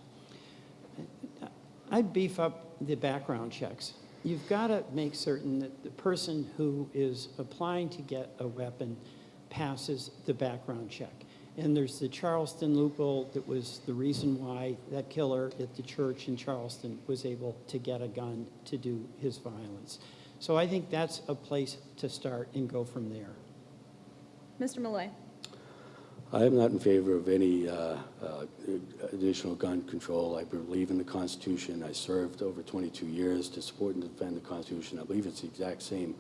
I'd beef up the background checks. You've got to make certain that the person who is applying to get a weapon passes the background check. And there's the Charleston loophole that was the reason why that killer at the church in Charleston was able to get a gun to do his violence. So I think that's a place to start and go from there. Mr. Malloy. I am not in favor of any uh, uh, additional gun control. I believe in the Constitution. I served over 22 years to support and defend the Constitution. I believe it's the exact same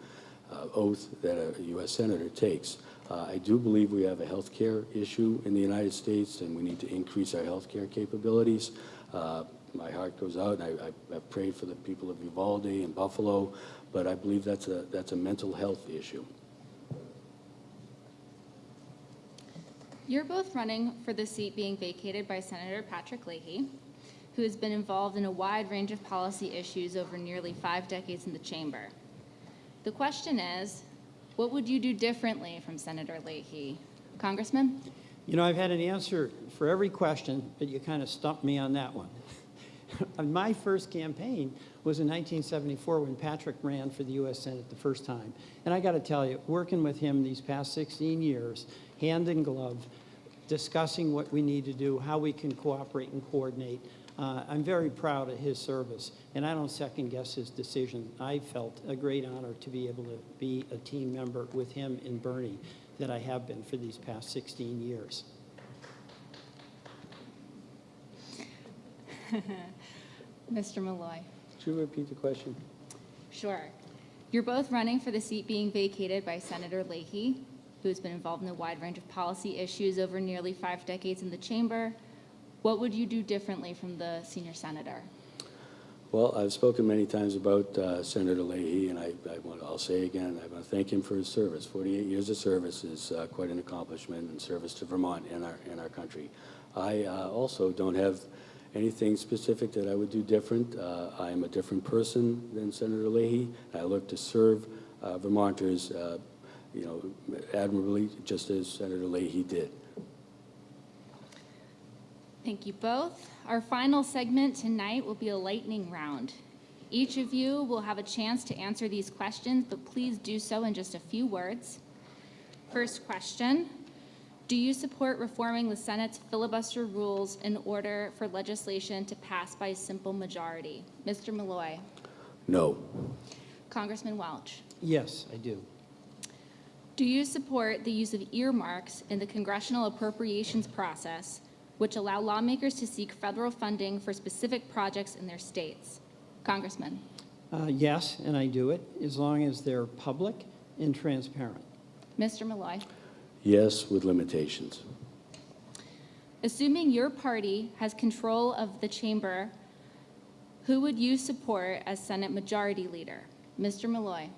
uh, oath that a U.S. Senator takes. Uh, I do believe we have a health care issue in the United States, and we need to increase our health care capabilities. Uh, My heart goes out, and I- I- I've prayed for the people of Uvalde and Buffalo, but I believe that's a, that's a mental health issue. You're both running for the seat being vacated by Senator Patrick Leahy. who has been involved in a wide range of policy issues over nearly five decades in the chamber. The question is, what would you do differently from Senator Leahy? Congressman? You know, I've had an answer for every question, but you kind of stumped me on that one. [laughs] My first campaign was in 1974 when Patrick ran for the U.S. Senate the first time. And I got to tell you, working with him these past 16 years, hand in glove, discussing what we need to do, how we can cooperate and coordinate, uh, I'm very proud of his service, and I don't second guess his decision. I felt a great honor to be able to be a team member with him and Bernie that I have been for these past 16 years. [laughs] Mr. Malloy? Could you repeat the question? Sure. You're both running for the seat being vacated by Senator Leahy, who has been involved in a wide range of policy issues over nearly five decades in the chamber. What would you do differently from the senior senator? Well, I've spoken many times about uh, Senator Leahy, and I, I want, I'll say again, I want to thank him for his service. 48 years of service is uh, quite an accomplishment in service to Vermont and our, and our country. I uh, also don't have anything specific that I would do different. Uh, I am a different person than Senator Leahy. I look to serve uh, Vermonters, uh, you know, admirably, just as Senator Leahy did. Thank you both. Our final segment tonight will be a lightning round. Each of you will have a chance to answer these questions, but please do so in just a few words. First question, do you support reforming the Senate's filibuster rules in order for legislation to pass by a simple majority? Mr. Malloy. No. Congressman Welch. Yes, I do. Do you support the use of earmarks in the congressional appropriations process, which allow lawmakers to seek federal funding for specific projects in their states? Congressman. Uh, Yes, and I do it, as long as they're public and transparent. Mr. Malloy. Yes, with limitations. Assuming your party has control of the chamber, who would you support as Senate Majority Leader? Mr. Malloy.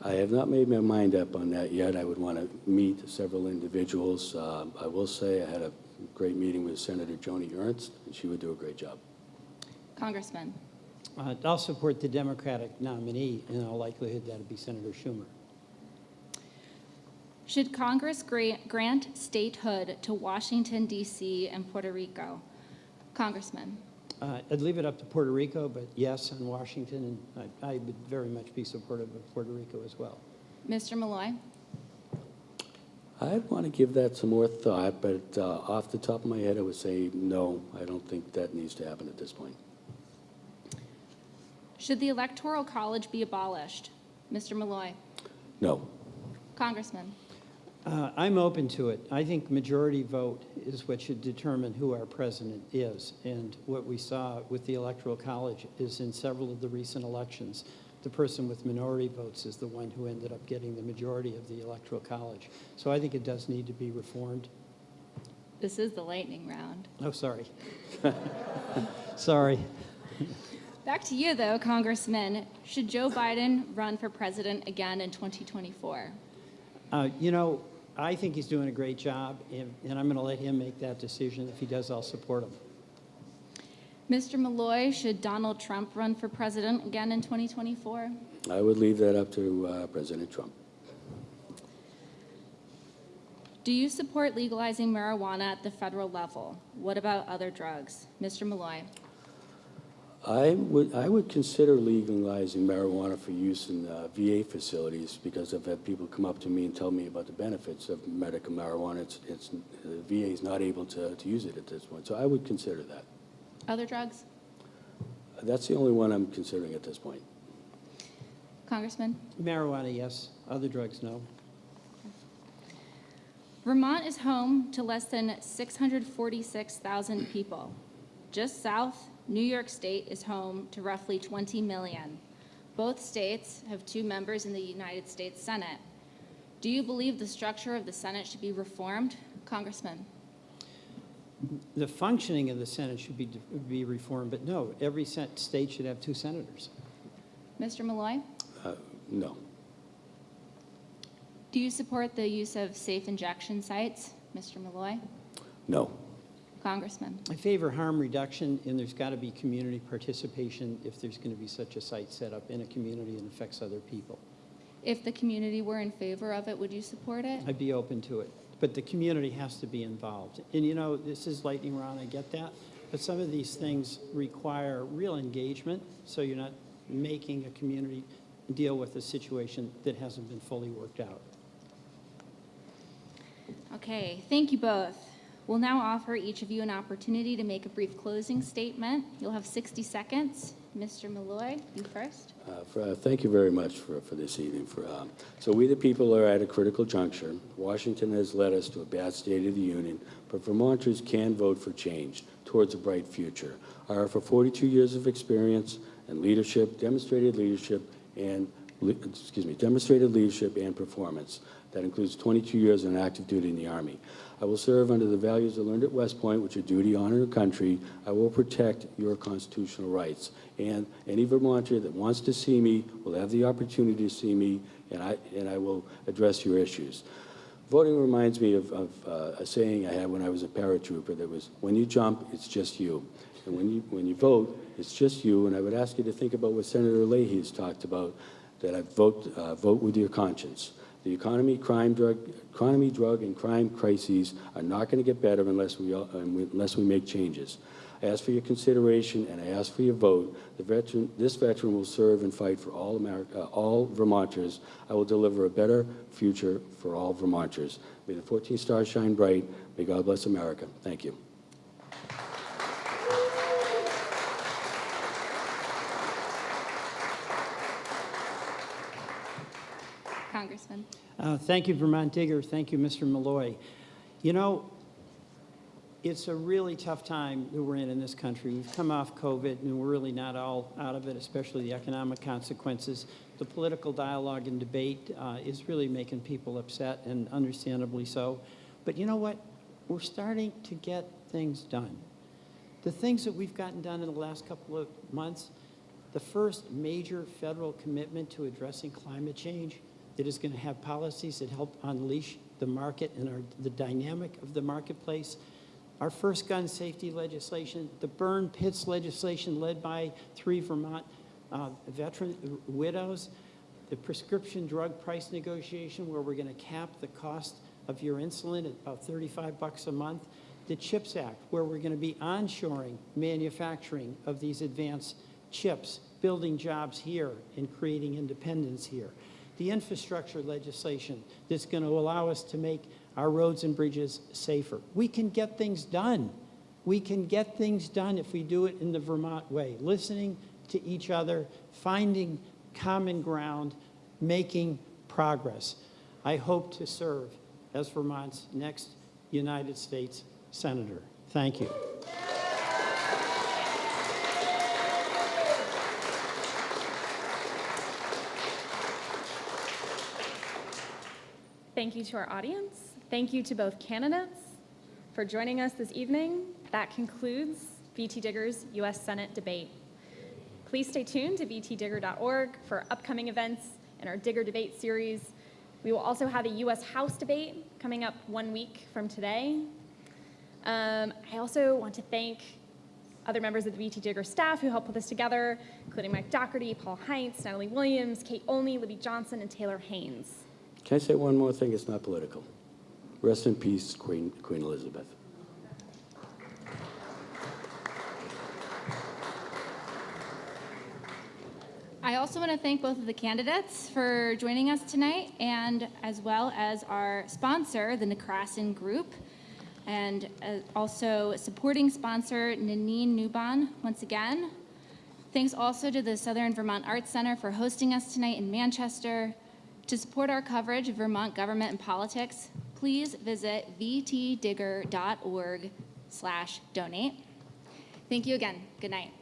I have not made my mind up on that yet. I would want to meet several individuals. Uh, I will say I had a great meeting with Senator Joni Ernst, and she would do a great job. Congressman. Uh, I'll support the Democratic nominee, in all likelihood that'd be Senator Schumer. Should Congress grant statehood to Washington, D.C. and Puerto Rico? Congressman. Uh, I'd leave it up to Puerto Rico, but yes, on Washington, and I I would very much be supportive of Puerto Rico as well. Mr. Malloy. I'd want to give that some more thought, but uh, off the top of my head, I would say no, I don't think that needs to happen at this point. Should the Electoral College be abolished? Mr. Malloy. No. Congressman. Uh, I'm open to it. I think majority vote is what should determine who our president is. And what we saw with the Electoral College is in several of the recent elections, the person with minority votes is the one who ended up getting the majority of the Electoral College. So I think it does need to be reformed. This is the lightning round. Oh, sorry. [laughs] Sorry. Back to you, though, Congressman. Should Joe Biden run for president again in 2024? Uh, You know, I think he's doing a great job, and and I'm going to let him make that decision. If he does, I'll support him. Mr. Malloy, should Donald Trump run for president again in 2024? I would leave that up to uh, President Trump. Do you support legalizing marijuana at the federal level? What about other drugs? Mr. Malloy. I would, I would consider legalizing marijuana for use in uh, VA facilities because I've had people come up to me and tell me about the benefits of medical marijuana. It's, it's, the VA is not able to, to use it at this point, so I would consider that. Other drugs? That's the only one I'm considering at this point. Congressman? Marijuana, yes. Other drugs, no. Vermont is home to less than 646,000 people. Just south, New York State is home to roughly 20 million. Both states have two members in the United States Senate. Do you believe the structure of the Senate should be reformed? Congressman? The functioning of the Senate should be, be reformed, but no, every state should have two senators. Mr. Malloy? Uh, No. Do you support the use of safe injection sites? Mr. Malloy? No. Congressman. I favor harm reduction, and there's got to be community participation if there's going to be such a site set up in a community and affects other people. If the community were in favor of it, would you support it? I'd be open to it, but the community has to be involved. And you know, this is lightning round, I get that, but some of these things require real engagement, so you're not making a community deal with a situation that hasn't been fully worked out. Okay, thank you both. We'll now offer each of you an opportunity to make a brief closing statement. You'll have 60 seconds. Mr. Malloy, you first. Uh, for- uh, Thank you very much for, for this evening. For, um, So we, the people, are at a critical juncture. Washington has led us to a bad state of the union, but Vermonters can vote for change towards a bright future. I offer 42 years of experience and leadership, demonstrated leadership, and, excuse me, demonstrated leadership and performance. That includes 22 years on active duty in the Army. I will serve under the values I learned at West Point, which are duty, honor, and country. I will protect your constitutional rights. And any Vermonter that wants to see me will have the opportunity to see me, and I, and I will address your issues. Voting reminds me of, of uh, a saying I had when I was a paratrooper that was, when you jump, it's just you. And when you, when you vote, it's just you. And I would ask you to think about what Senator Leahy has talked about, that I vote, uh, vote with your conscience. The economy, crime, drug, economy, drug, and crime crises are not going to get better unless we, unless we make changes. I ask for your consideration and I ask for your vote. Veteran, this veteran will serve and fight for all America, uh, all Vermonters. I will deliver a better future for all Vermonters. May the 14 stars shine bright. May God bless America. Thank you. Uh, Thank you, Vermont Digger. Thank you, Mr. Malloy. You know, it's a really tough time that we're in in this country. We've come off COVID, and we're really not all out of it, especially the economic consequences. The political dialogue and debate uh, is really making people upset, and understandably so. But you know what? We're starting to get things done. The things that we've gotten done in the last couple of months, the first major federal commitment to addressing climate change that is going to have policies that help unleash the market and our, the dynamic of the marketplace. Our first gun safety legislation, the burn pits legislation led by three Vermont uh, veteran widows, the prescription drug price negotiation where we're going to cap the cost of your insulin at about 35 bucks a month, the CHIPS Act where we're going to be onshoring manufacturing of these advanced chips, building jobs here and creating independence here. The infrastructure legislation that's going to allow us to make our roads and bridges safer. We can get things done. We can get things done if we do it in the Vermont way, listening to each other, finding common ground, making progress. I hope to serve as Vermont's next United States Senator. Thank you. Thank you to our audience. Thank you to both candidates for joining us this evening. That concludes VT Digger's U.S. Senate debate. Please stay tuned to vtdigger.org for upcoming events in our Digger Debate series. We will also have a U.S. House debate coming up one week from today. Um, I also want to thank other members of the VT Digger staff who helped put this together, including Mike Doherty, Paul Heintz, Natalie Williams, Kate Olney, Libby Johnson, and Taylor Haynes. Can I say one more thing? It's not political. Rest in peace, Queen, Queen Elizabeth. I also want to thank both of the candidates for joining us tonight, and as well as our sponsor, the Necrason Group, and uh, also supporting sponsor Nanine Nuban, once again. Thanks also to the Southern Vermont Arts Center for hosting us tonight in Manchester. To support our coverage of Vermont government and politics, please visit vtdigger.org slash donate. Thank you again. Good night.